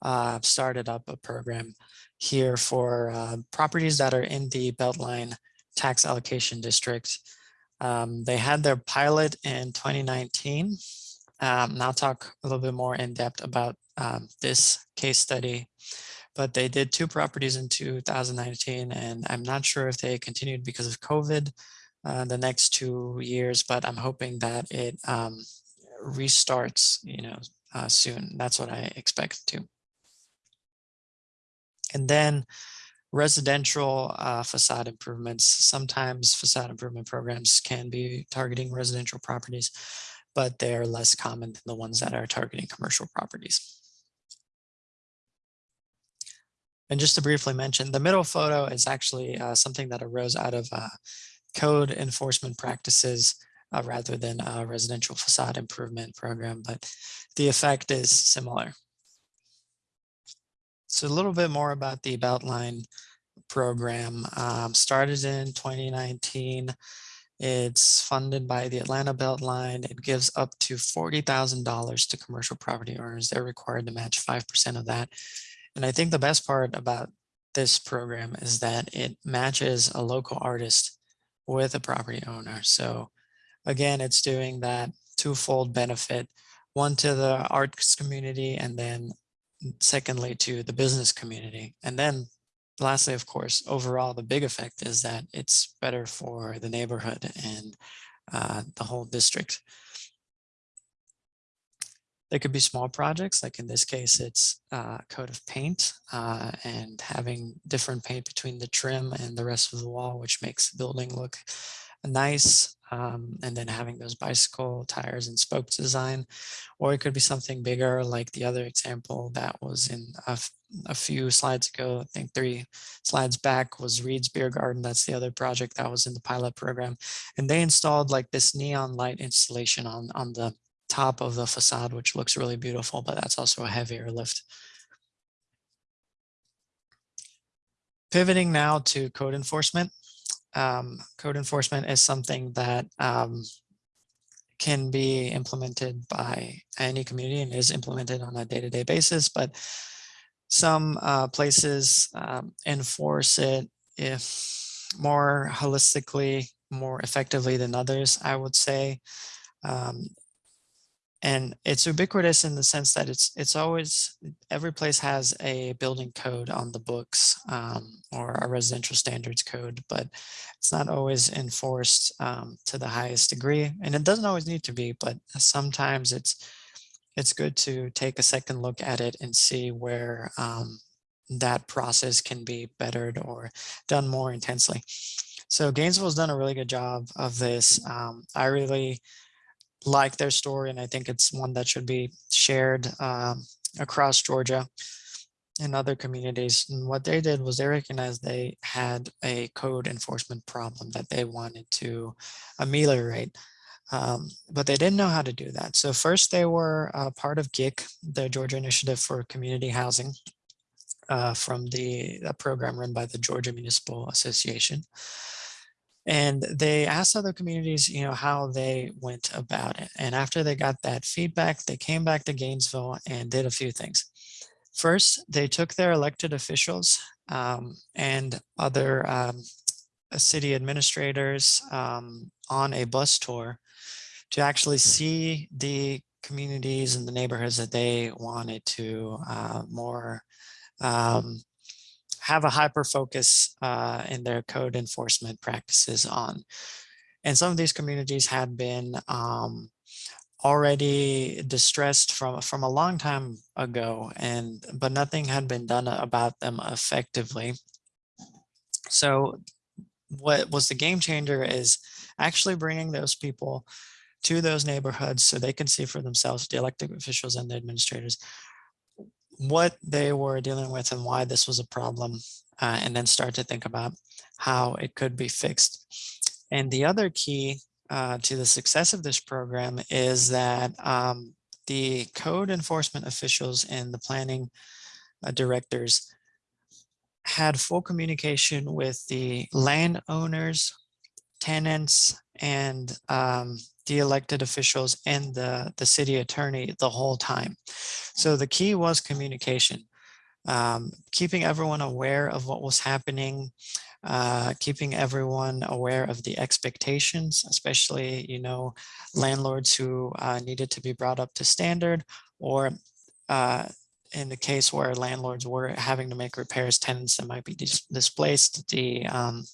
uh, started up a program here for uh, properties that are in the Beltline tax allocation district. Um, they had their pilot in 2019. Um, and I'll talk a little bit more in depth about um, this case study but they did two properties in 2019 and I'm not sure if they continued because of COVID uh, the next two years, but I'm hoping that it um, restarts, you know, uh, soon. That's what I expect to. And then residential uh, facade improvements. Sometimes facade improvement programs can be targeting residential properties, but they're less common than the ones that are targeting commercial properties. And just to briefly mention, the middle photo is actually uh, something that arose out of uh, code enforcement practices uh, rather than a residential facade improvement program, but the effect is similar. So a little bit more about the Beltline program. Um, started in 2019. It's funded by the Atlanta Beltline. It gives up to $40,000 to commercial property owners. They're required to match 5% of that. And I think the best part about this program is that it matches a local artist with a property owner. So again, it's doing that twofold benefit, one to the arts community and then secondly to the business community. And then lastly, of course, overall, the big effect is that it's better for the neighborhood and uh, the whole district. They could be small projects, like in this case, it's uh, coat of paint uh, and having different paint between the trim and the rest of the wall, which makes the building look nice. Um, and then having those bicycle tires and spokes design, or it could be something bigger like the other example that was in a, a few slides ago, I think three slides back was Reed's Beer Garden. That's the other project that was in the pilot program. And they installed like this neon light installation on, on the top of the facade, which looks really beautiful, but that's also a heavier lift. Pivoting now to code enforcement. Um, code enforcement is something that um, can be implemented by any community and is implemented on a day-to-day -day basis, but some uh, places um, enforce it more holistically, more effectively than others, I would say. Um, and it's ubiquitous in the sense that it's it's always every place has a building code on the books um, or a residential standards code but it's not always enforced um, to the highest degree. And it doesn't always need to be but sometimes it's it's good to take a second look at it and see where um, that process can be bettered or done more intensely. So Gainesville's done a really good job of this. Um, I really like their story, and I think it's one that should be shared um, across Georgia and other communities. And what they did was they recognized they had a code enforcement problem that they wanted to ameliorate. Um, but they didn't know how to do that. So first they were uh, part of GIC, the Georgia Initiative for Community Housing, uh, from the program run by the Georgia Municipal Association. And they asked other communities, you know, how they went about it. And after they got that feedback, they came back to Gainesville and did a few things. First, they took their elected officials um, and other um, city administrators um, on a bus tour to actually see the communities and the neighborhoods that they wanted to uh, more um, have a hyper focus uh, in their code enforcement practices on. And some of these communities had been um, already distressed from from a long time ago and but nothing had been done about them effectively so what was the game changer is actually bringing those people to those neighborhoods so they can see for themselves the elected officials and the administrators what they were dealing with and why this was a problem, uh, and then start to think about how it could be fixed. And the other key uh, to the success of this program is that um, the code enforcement officials and the planning uh, directors had full communication with the landowners, tenants, and um, the elected officials and the, the city attorney the whole time. So the key was communication, um, keeping everyone aware of what was happening, uh, keeping everyone aware of the expectations, especially, you know, landlords who uh, needed to be brought up to standard or uh, in the case where landlords were having to make repairs, tenants that might be dis displaced, the um,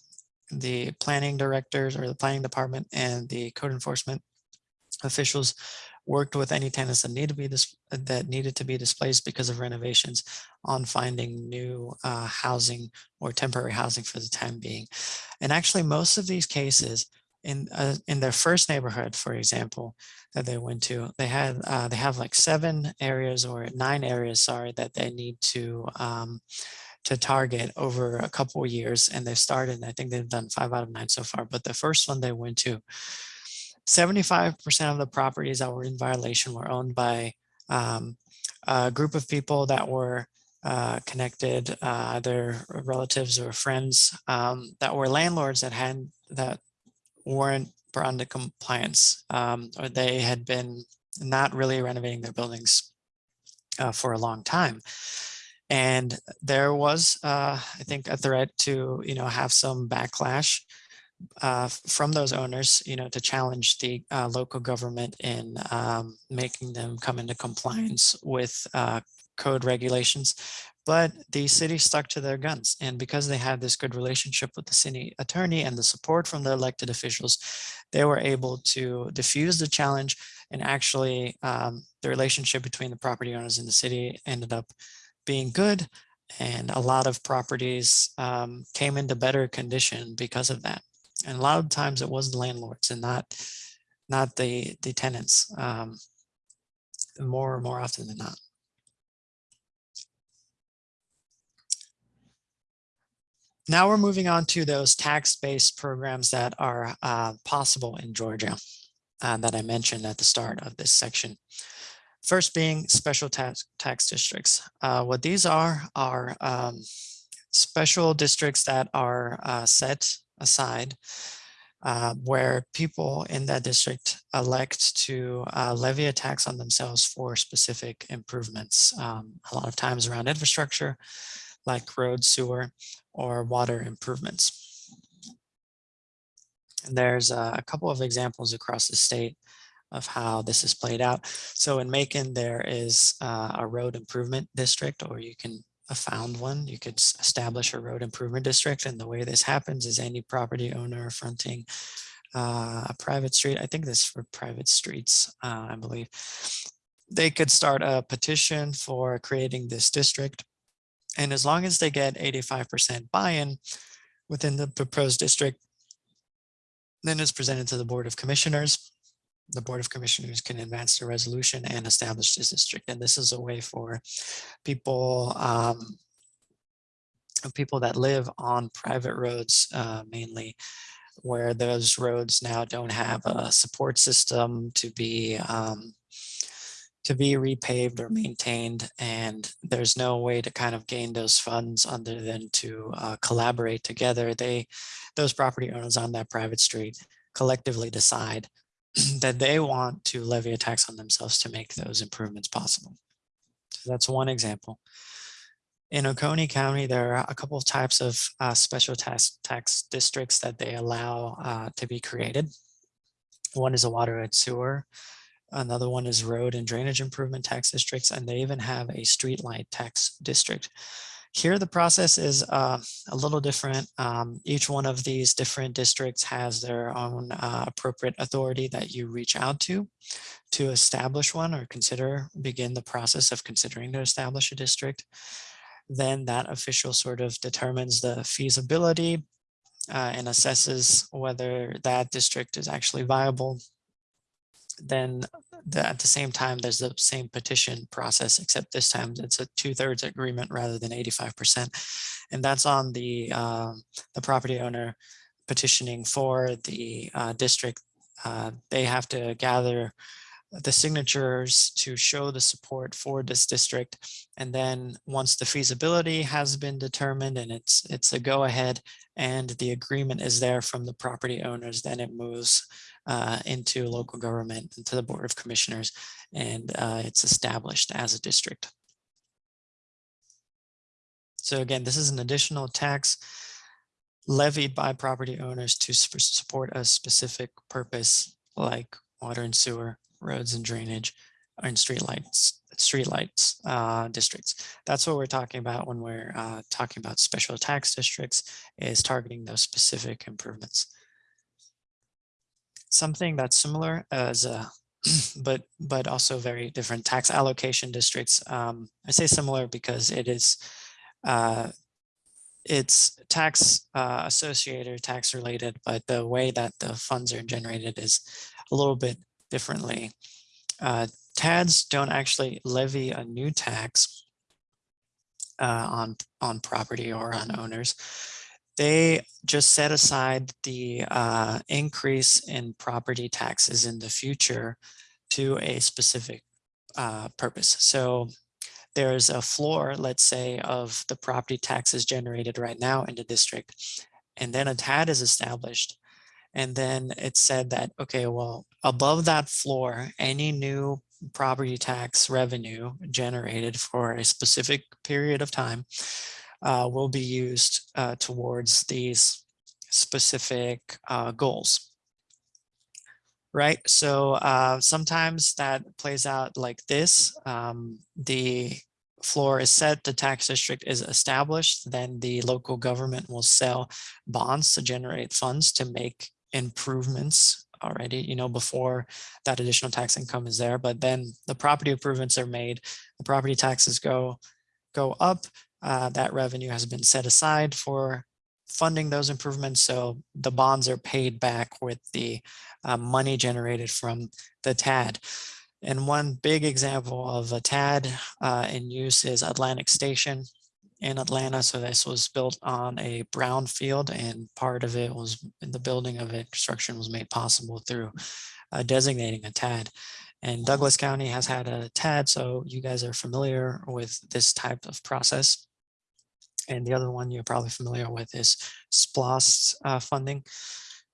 the planning directors or the planning department and the code enforcement officials worked with any tenants that need to be this that needed to be displaced because of renovations on finding new uh, housing or temporary housing for the time being. And actually most of these cases in uh, in their first neighborhood, for example, that they went to, they had uh, they have like seven areas or nine areas, sorry, that they need to um, to target over a couple of years. And they've started, I think they've done five out of nine so far, but the first one they went to, 75% of the properties that were in violation were owned by um, a group of people that were uh, connected, uh, either relatives or friends um, that were landlords that had that weren't brought into compliance um, or they had been not really renovating their buildings uh, for a long time. And there was, uh, I think, a threat to, you know, have some backlash uh, from those owners, you know, to challenge the uh, local government in um, making them come into compliance with uh, code regulations. But the city stuck to their guns. And because they had this good relationship with the city attorney and the support from the elected officials, they were able to diffuse the challenge and actually um, the relationship between the property owners and the city ended up being good. And a lot of properties um, came into better condition because of that. And a lot of times it was the landlords and not not the, the tenants um, more more often than not. Now we're moving on to those tax-based programs that are uh, possible in Georgia uh, that I mentioned at the start of this section. First being special tax, tax districts. Uh, what these are are um, special districts that are uh, set aside uh, where people in that district elect to uh, levy a tax on themselves for specific improvements, um, a lot of times around infrastructure like road, sewer, or water improvements. And there's a couple of examples across the state of how this is played out. So in Macon, there is uh, a road improvement district, or you can found one, you could establish a road improvement district. And the way this happens is any property owner fronting uh, a private street, I think this for private streets, uh, I believe, they could start a petition for creating this district. And as long as they get 85% buy-in within the proposed district, then it's presented to the Board of Commissioners the Board of Commissioners can advance the resolution and establish this district. And this is a way for people, um, people that live on private roads uh, mainly, where those roads now don't have a support system to be um, to be repaved or maintained and there's no way to kind of gain those funds other than to uh, collaborate together they those property owners on that private street collectively decide that they want to levy a tax on themselves to make those improvements possible. So that's one example. In Oconee County, there are a couple of types of uh, special tax, tax districts that they allow uh, to be created. One is a water and sewer. Another one is road and drainage improvement tax districts, and they even have a street light tax district. Here, the process is uh, a little different. Um, each one of these different districts has their own uh, appropriate authority that you reach out to to establish one or consider, begin the process of considering to establish a district. Then that official sort of determines the feasibility uh, and assesses whether that district is actually viable then the, at the same time, there's the same petition process, except this time it's a two thirds agreement rather than 85%. And that's on the, um, the property owner petitioning for the uh, district. Uh, they have to gather the signatures to show the support for this district. And then once the feasibility has been determined and it's it's a go ahead and the agreement is there from the property owners, then it moves uh, into local government, into the Board of Commissioners, and uh, it's established as a district. So again, this is an additional tax levied by property owners to support a specific purpose like water and sewer, roads and drainage, in streetlights, streetlights uh, districts. That's what we're talking about when we're uh, talking about special tax districts is targeting those specific improvements. Something that's similar as a but but also very different tax allocation districts. Um, I say similar because it is uh, it's tax uh, associated, or tax related, but the way that the funds are generated is a little bit differently. Uh, TADs don't actually levy a new tax uh, on, on property or on owners. They just set aside the uh, increase in property taxes in the future to a specific uh, purpose. So there's a floor, let's say, of the property taxes generated right now in the district, and then a TAD is established. And then it said that, okay, well, above that floor, any new property tax revenue generated for a specific period of time uh, will be used uh, towards these specific uh, goals. Right, so uh, sometimes that plays out like this. Um, the floor is set, the tax district is established, then the local government will sell bonds to generate funds to make improvements already, you know, before that additional tax income is there. But then the property improvements are made, the property taxes go, go up, uh, that revenue has been set aside for funding those improvements. So the bonds are paid back with the uh, money generated from the TAD. And one big example of a TAD uh, in use is Atlantic Station in Atlanta. So this was built on a brown field and part of it was in the building of it, construction was made possible through uh, designating a TAD. And Douglas County has had a TAD, so you guys are familiar with this type of process. And the other one you're probably familiar with is SPLOST uh, funding.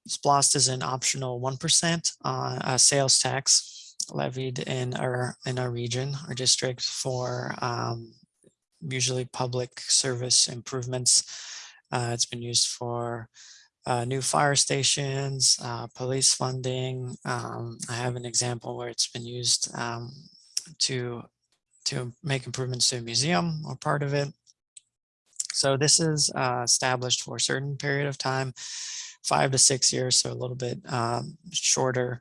SPLOST is an optional 1% uh, uh, sales tax levied in our in our region, our district for um, usually public service improvements. Uh, it's been used for uh, new fire stations, uh, police funding. Um, I have an example where it's been used um, to to make improvements to a museum or part of it. So this is uh, established for a certain period of time, five to six years, so a little bit um, shorter.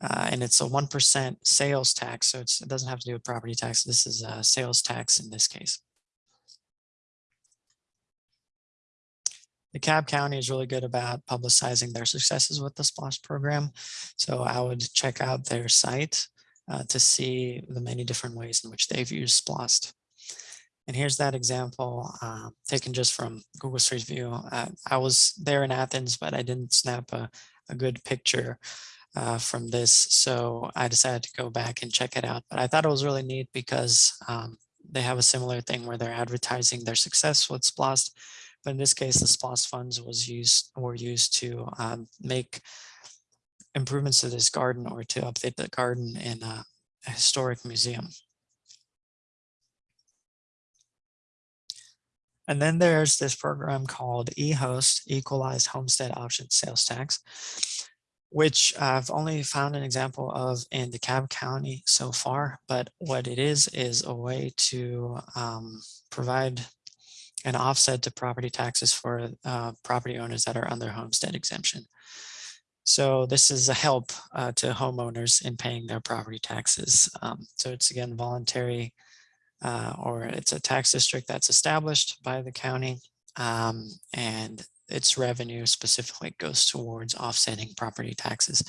Uh, and it's a 1% sales tax, so it doesn't have to do with property tax. This is a sales tax in this case. The Cobb County is really good about publicizing their successes with the SPLOST program. So I would check out their site uh, to see the many different ways in which they've used SPLOST. And here's that example uh, taken just from Google Street View. Uh, I was there in Athens, but I didn't snap a, a good picture uh, from this. So I decided to go back and check it out. But I thought it was really neat because um, they have a similar thing where they're advertising their success with SPLOST. But in this case, the SPLOST funds was used were used to um, make improvements to this garden or to update the garden in a historic museum. And then there's this program called EHOST, Equalized Homestead Option Sales Tax, which I've only found an example of in DeKalb County so far. But what it is, is a way to um, provide an offset to property taxes for uh, property owners that are under homestead exemption. So this is a help uh, to homeowners in paying their property taxes. Um, so it's again voluntary uh, or it's a tax district that's established by the county um, and its revenue specifically goes towards offsetting property taxes.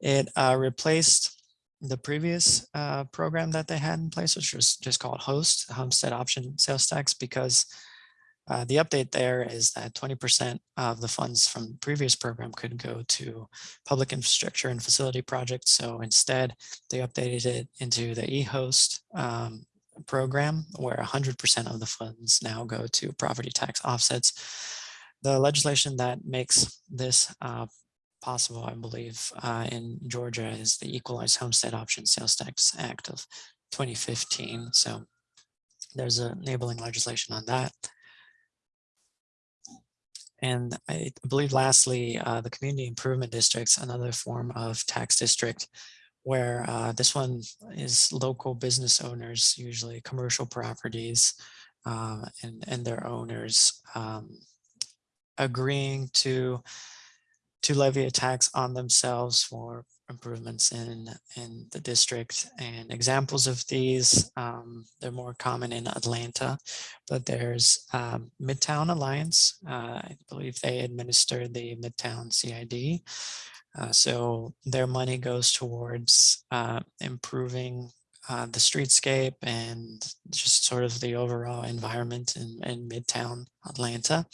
It uh, replaced the previous uh, program that they had in place, which was just called HOST, Homestead Option Sales Tax, because uh, the update there is that 20% of the funds from the previous program could go to public infrastructure and facility projects. So instead, they updated it into the EHOST um, program where 100% of the funds now go to property tax offsets. The legislation that makes this uh, possible, I believe, uh, in Georgia is the Equalized Homestead Option Sales Tax Act of 2015. So there's enabling legislation on that. And I believe lastly, uh, the community improvement districts, another form of tax district where uh, this one is local business owners, usually commercial properties uh, and, and their owners um, agreeing to to levy a tax on themselves for improvements in in the district. And examples of these um, they're more common in Atlanta but there's um, Midtown Alliance uh, I believe they administer the Midtown CID uh, so their money goes towards uh, improving uh, the streetscape and just sort of the overall environment in, in Midtown Atlanta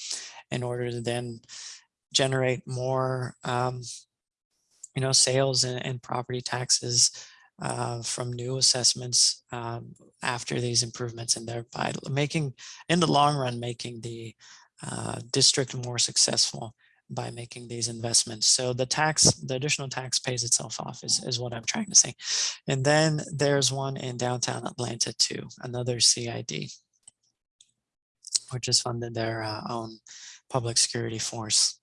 in order to then generate more, um, you know, sales and, and property taxes uh, from new assessments um, after these improvements and thereby making, in the long run, making the uh, district more successful by making these investments. So the tax, the additional tax pays itself off is, is what I'm trying to say. And then there's one in downtown Atlanta too, another CID, which has funded their uh, own public security force.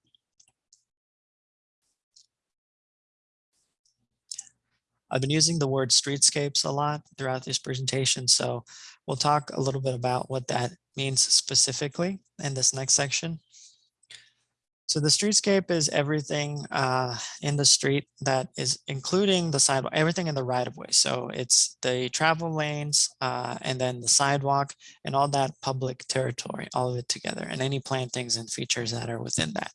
I've been using the word streetscapes a lot throughout this presentation, so we'll talk a little bit about what that means specifically in this next section. So the streetscape is everything uh, in the street that is including the sidewalk, everything in the right of way. So it's the travel lanes uh, and then the sidewalk and all that public territory, all of it together and any plantings and features that are within that.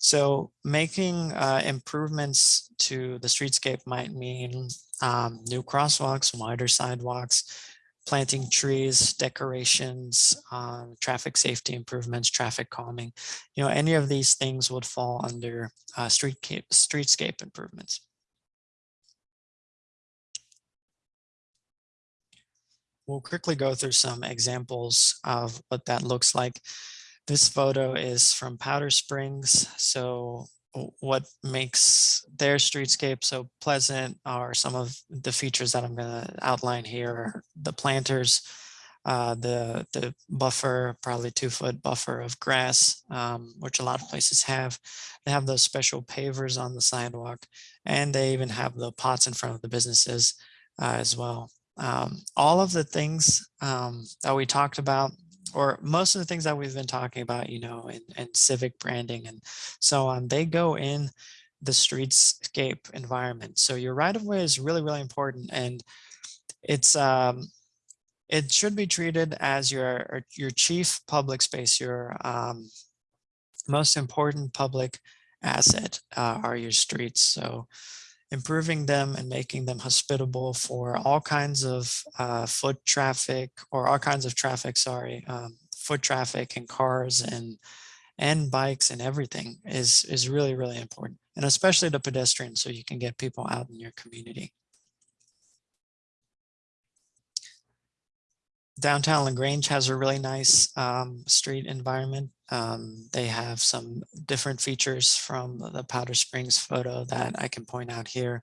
So making uh, improvements to the streetscape might mean um, new crosswalks, wider sidewalks, planting trees, decorations, um, traffic safety improvements, traffic calming, you know, any of these things would fall under uh, streetscape, streetscape improvements. We'll quickly go through some examples of what that looks like. This photo is from Powder Springs. So what makes their streetscape so pleasant are some of the features that I'm going to outline here. The planters, uh, the the buffer, probably two foot buffer of grass, um, which a lot of places have. They have those special pavers on the sidewalk, and they even have the pots in front of the businesses uh, as well. Um, all of the things um, that we talked about or most of the things that we've been talking about, you know, and, and civic branding and so on, they go in the streetscape environment. So your right of way is really, really important. And it's, um, it should be treated as your, your chief public space, your um, most important public asset uh, are your streets. So improving them and making them hospitable for all kinds of uh, foot traffic or all kinds of traffic, sorry, um, foot traffic and cars and and bikes and everything is is really, really important. And especially the pedestrians so you can get people out in your community. Downtown LaGrange has a really nice um, street environment. Um, they have some different features from the Powder Springs photo that I can point out here.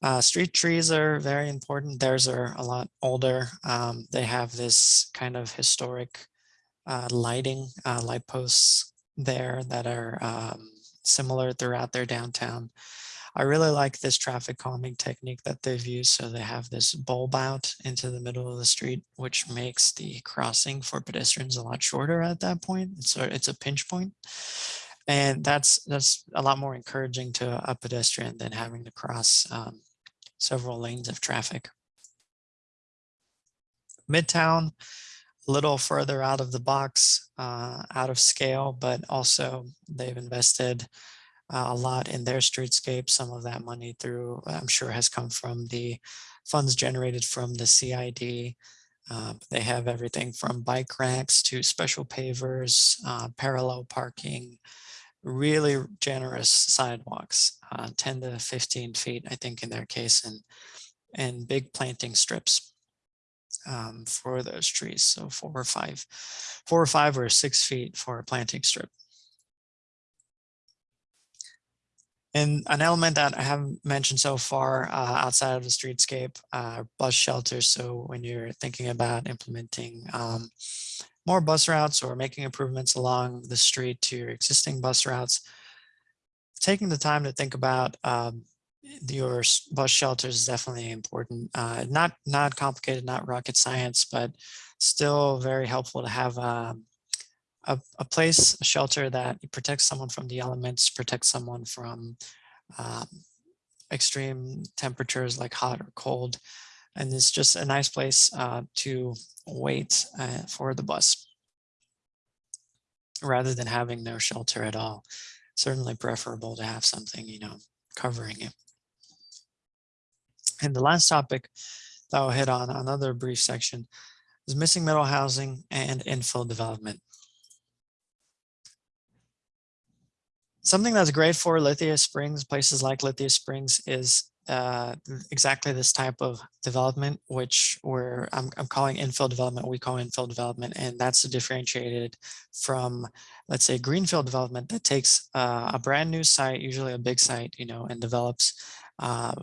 Uh, street trees are very important. Theirs are a lot older. Um, they have this kind of historic uh, lighting, uh, light posts there that are um, similar throughout their downtown. I really like this traffic calming technique that they've used. So they have this bulb out into the middle of the street, which makes the crossing for pedestrians a lot shorter at that point. A, it's a pinch point. And that's that's a lot more encouraging to a pedestrian than having to cross um, several lanes of traffic. Midtown, a little further out of the box, uh, out of scale, but also they've invested uh, a lot in their streetscape. Some of that money through, I'm sure has come from the funds generated from the CID. Uh, they have everything from bike racks to special pavers, uh, parallel parking, really generous sidewalks, uh, 10 to 15 feet, I think in their case, and, and big planting strips um, for those trees. So four or five, four or five or six feet for a planting strip. And an element that I haven't mentioned so far uh, outside of the streetscape, uh, bus shelters. So when you're thinking about implementing um, more bus routes or making improvements along the street to your existing bus routes, taking the time to think about um, your bus shelters is definitely important. Uh, not not complicated, not rocket science, but still very helpful to have um, a, a place, a shelter that protects someone from the elements, protects someone from um, extreme temperatures like hot or cold. And it's just a nice place uh, to wait uh, for the bus rather than having no shelter at all. Certainly preferable to have something, you know, covering it. And the last topic that I'll hit on another brief section is missing middle housing and infill development. Something that's great for Lithia Springs, places like Lithia Springs is uh, exactly this type of development, which we're, I'm, I'm calling infill development, we call infill development, and that's differentiated from, let's say, greenfield development that takes uh, a brand new site, usually a big site, you know, and develops uh,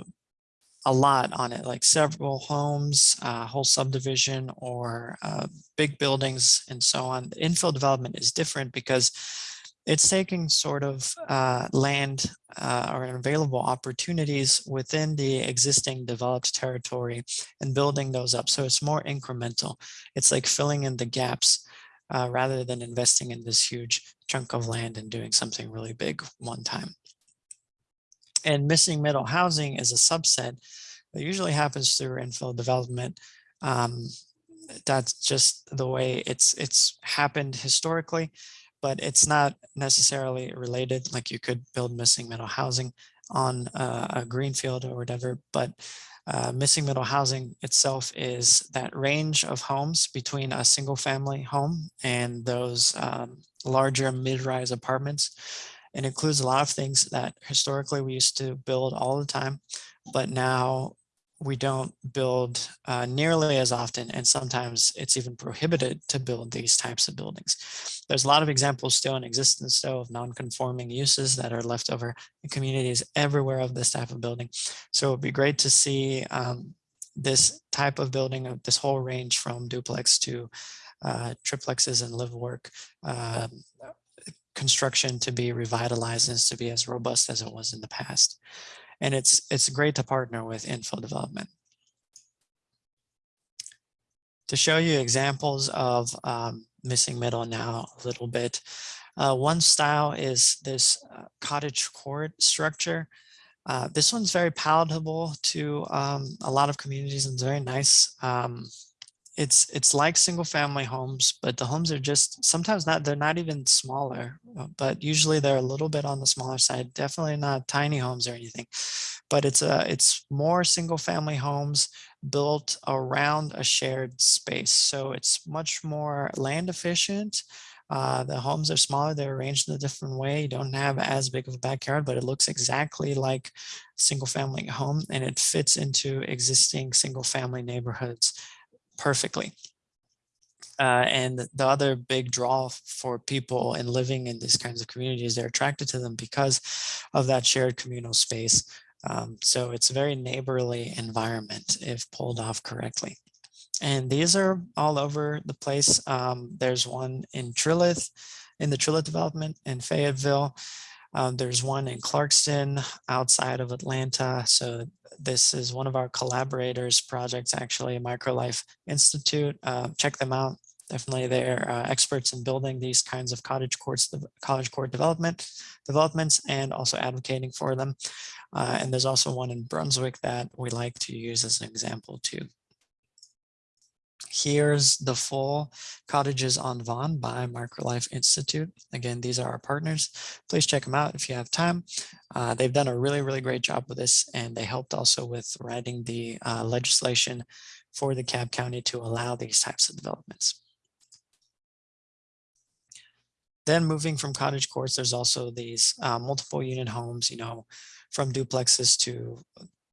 a lot on it, like several homes, uh, whole subdivision, or uh, big buildings, and so on. Infill development is different because it's taking sort of uh, land uh, or available opportunities within the existing developed territory and building those up. So it's more incremental. It's like filling in the gaps uh, rather than investing in this huge chunk of land and doing something really big one time. And missing middle housing is a subset that usually happens through infill development. Um, that's just the way it's it's happened historically but it's not necessarily related. Like you could build missing middle housing on uh, a greenfield or whatever, but uh, missing middle housing itself is that range of homes between a single family home and those um, larger mid-rise apartments. It includes a lot of things that historically we used to build all the time, but now we don't build uh, nearly as often, and sometimes it's even prohibited to build these types of buildings. There's a lot of examples still in existence, though, of non-conforming uses that are left over in communities everywhere of this type of building. So it'd be great to see um, this type of building, of this whole range from duplex to uh, triplexes and live work uh, construction to be revitalized and to be as robust as it was in the past and it's it's great to partner with infill development. To show you examples of um, missing middle now a little bit, uh, one style is this uh, cottage court structure. Uh, this one's very palatable to um, a lot of communities and it's very nice. Um, it's it's like single family homes, but the homes are just sometimes not, they're not even smaller, uh, but usually they're a little bit on the smaller side, definitely not tiny homes or anything, but it's a, it's more single family homes built around a shared space. So it's much more land efficient. Uh, the homes are smaller, they're arranged in a different way. You don't have as big of a backyard, but it looks exactly like single family home and it fits into existing single family neighborhoods perfectly. Uh, and the other big draw for people in living in these kinds of communities, they're attracted to them because of that shared communal space. Um, so it's a very neighborly environment if pulled off correctly. And these are all over the place. Um, there's one in Trilith, in the Trilith development in Fayetteville. Um, there's one in Clarkston outside of Atlanta. So this is one of our collaborators projects, actually, Microlife Institute. Uh, check them out. Definitely they're uh, experts in building these kinds of cottage courts, the cottage court development developments and also advocating for them. Uh, and there's also one in Brunswick that we like to use as an example too. Here's the full Cottages on Vaughan by Microlife Institute. Again, these are our partners. Please check them out if you have time. Uh, they've done a really, really great job with this, and they helped also with writing the uh, legislation for the Cobb County to allow these types of developments. Then moving from cottage courts, there's also these uh, multiple unit homes, you know, from duplexes to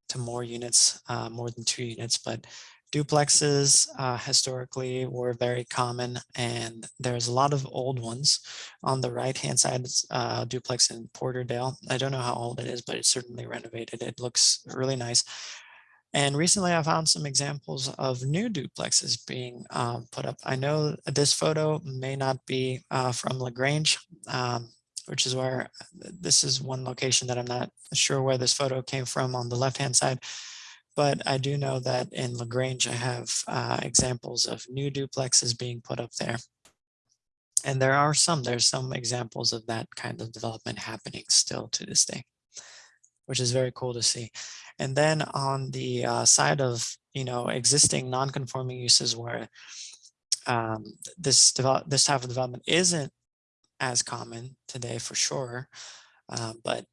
to more units, uh, more than two units, but Duplexes uh, historically were very common and there's a lot of old ones. On the right hand side, uh, duplex in Porterdale. I don't know how old it is, but it's certainly renovated. It looks really nice. And recently I found some examples of new duplexes being um, put up. I know this photo may not be uh, from LaGrange. Um, which is where this is one location that I'm not sure where this photo came from on the left-hand side. But I do know that in LaGrange, I have uh, examples of new duplexes being put up there. And there are some, there's some examples of that kind of development happening still to this day, which is very cool to see. And then on the uh, side of, you know, existing non-conforming uses where um, this develop, this type of development isn't as common today for sure, uh, but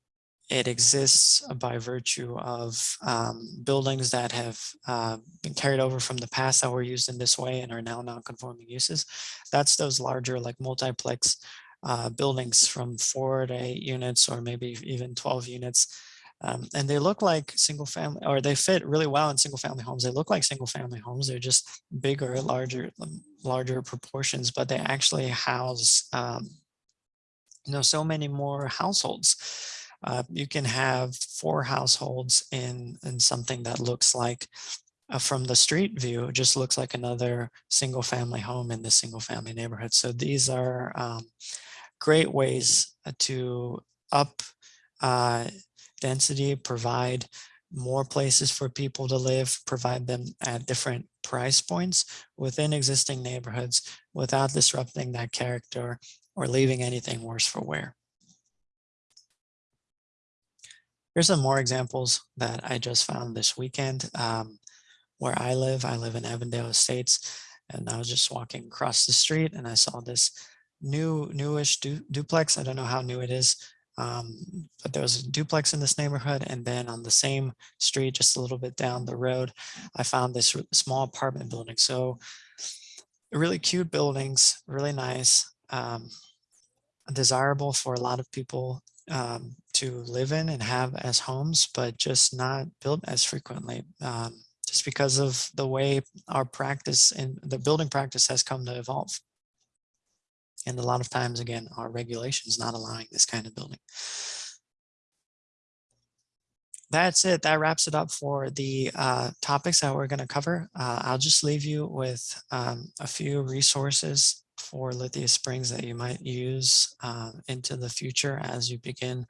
it exists by virtue of um, buildings that have uh, been carried over from the past that were used in this way and are now non-conforming uses. That's those larger like multiplex uh, buildings from four to eight units or maybe even 12 units. Um, and they look like single family or they fit really well in single family homes. They look like single family homes. They're just bigger, larger, um, larger proportions, but they actually house um, you know, so many more households. Uh, you can have four households in, in something that looks like uh, from the street view, it just looks like another single family home in the single family neighborhood. So these are um, great ways uh, to up uh, density, provide more places for people to live, provide them at different price points within existing neighborhoods without disrupting that character or leaving anything worse for wear. Here's some more examples that I just found this weekend. Um, where I live, I live in Avondale Estates, and I was just walking across the street and I saw this new, newish du duplex. I don't know how new it is, um, but there was a duplex in this neighborhood. And then on the same street, just a little bit down the road, I found this small apartment building. So really cute buildings, really nice, um, desirable for a lot of people um, to live in and have as homes, but just not built as frequently. Um, just because of the way our practice and the building practice has come to evolve. And a lot of times, again, our regulations not allowing this kind of building. That's it. That wraps it up for the uh, topics that we're going to cover. Uh, I'll just leave you with um, a few resources for Lithia Springs that you might use uh, into the future as you begin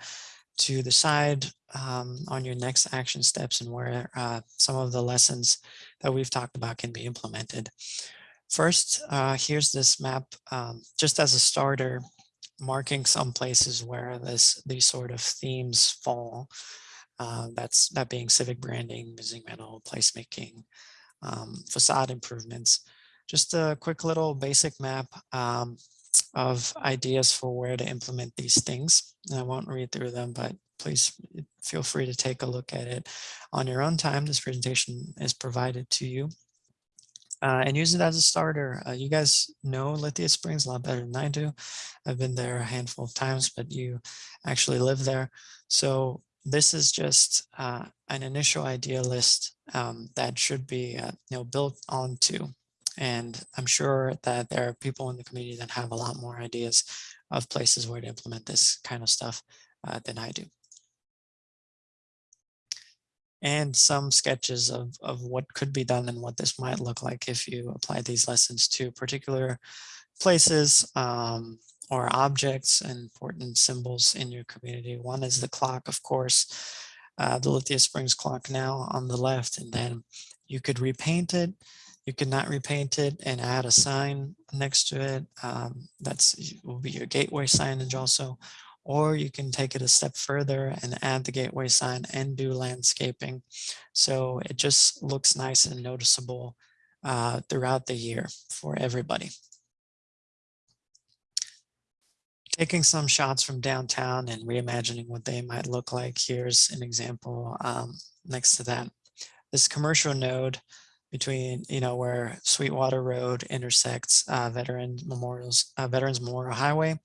to decide um, on your next action steps and where uh, some of the lessons that we've talked about can be implemented. First, uh, here's this map um, just as a starter, marking some places where this these sort of themes fall. Uh, that's that being civic branding, missing middle, placemaking, um, facade improvements. Just a quick little basic map um, of ideas for where to implement these things. And I won't read through them, but please feel free to take a look at it on your own time. This presentation is provided to you. Uh, and use it as a starter. Uh, you guys know Lithia Springs a lot better than I do. I've been there a handful of times, but you actually live there. So this is just uh, an initial idea list um, that should be uh, you know, built onto and I'm sure that there are people in the community that have a lot more ideas of places where to implement this kind of stuff uh, than I do. And some sketches of, of what could be done and what this might look like if you apply these lessons to particular places um, or objects and important symbols in your community. One is the clock, of course, uh, the Lithia Springs clock now on the left, and then you could repaint it you cannot repaint it and add a sign next to it. Um, that's will be your gateway signage also. Or you can take it a step further and add the gateway sign and do landscaping. So it just looks nice and noticeable uh, throughout the year for everybody. Taking some shots from downtown and reimagining what they might look like. Here's an example um, next to that. This commercial node between, you know, where Sweetwater Road intersects uh, Veterans Memorials, uh, Veterans Memorial Highway.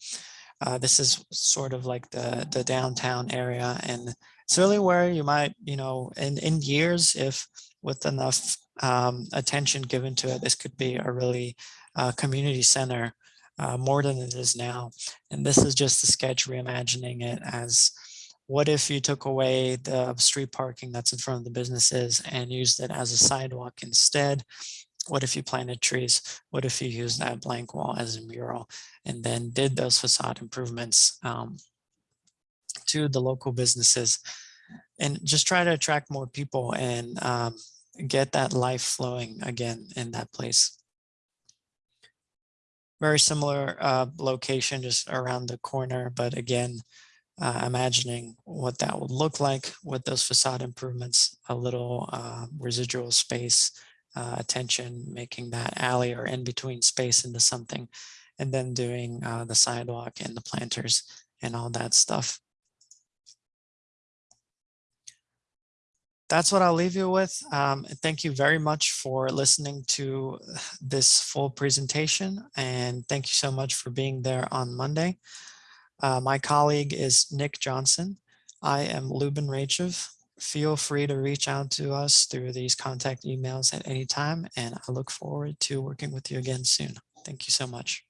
Uh, this is sort of like the, the downtown area. And it's really where you might, you know, in, in years, if with enough um, attention given to it, this could be a really uh, community center uh, more than it is now. And this is just a sketch reimagining it as what if you took away the street parking that's in front of the businesses and used it as a sidewalk instead? What if you planted trees? What if you used that blank wall as a mural and then did those facade improvements um, to the local businesses and just try to attract more people and um, get that life flowing again in that place. Very similar uh, location just around the corner, but again, uh, imagining what that would look like with those facade improvements, a little uh, residual space, uh, attention, making that alley or in between space into something, and then doing uh, the sidewalk and the planters and all that stuff. that's what I'll leave you with. Um, thank you very much for listening to this full presentation and thank you so much for being there on Monday. Uh, my colleague is Nick Johnson. I am Lubin Rachev. Feel free to reach out to us through these contact emails at any time and I look forward to working with you again soon. Thank you so much.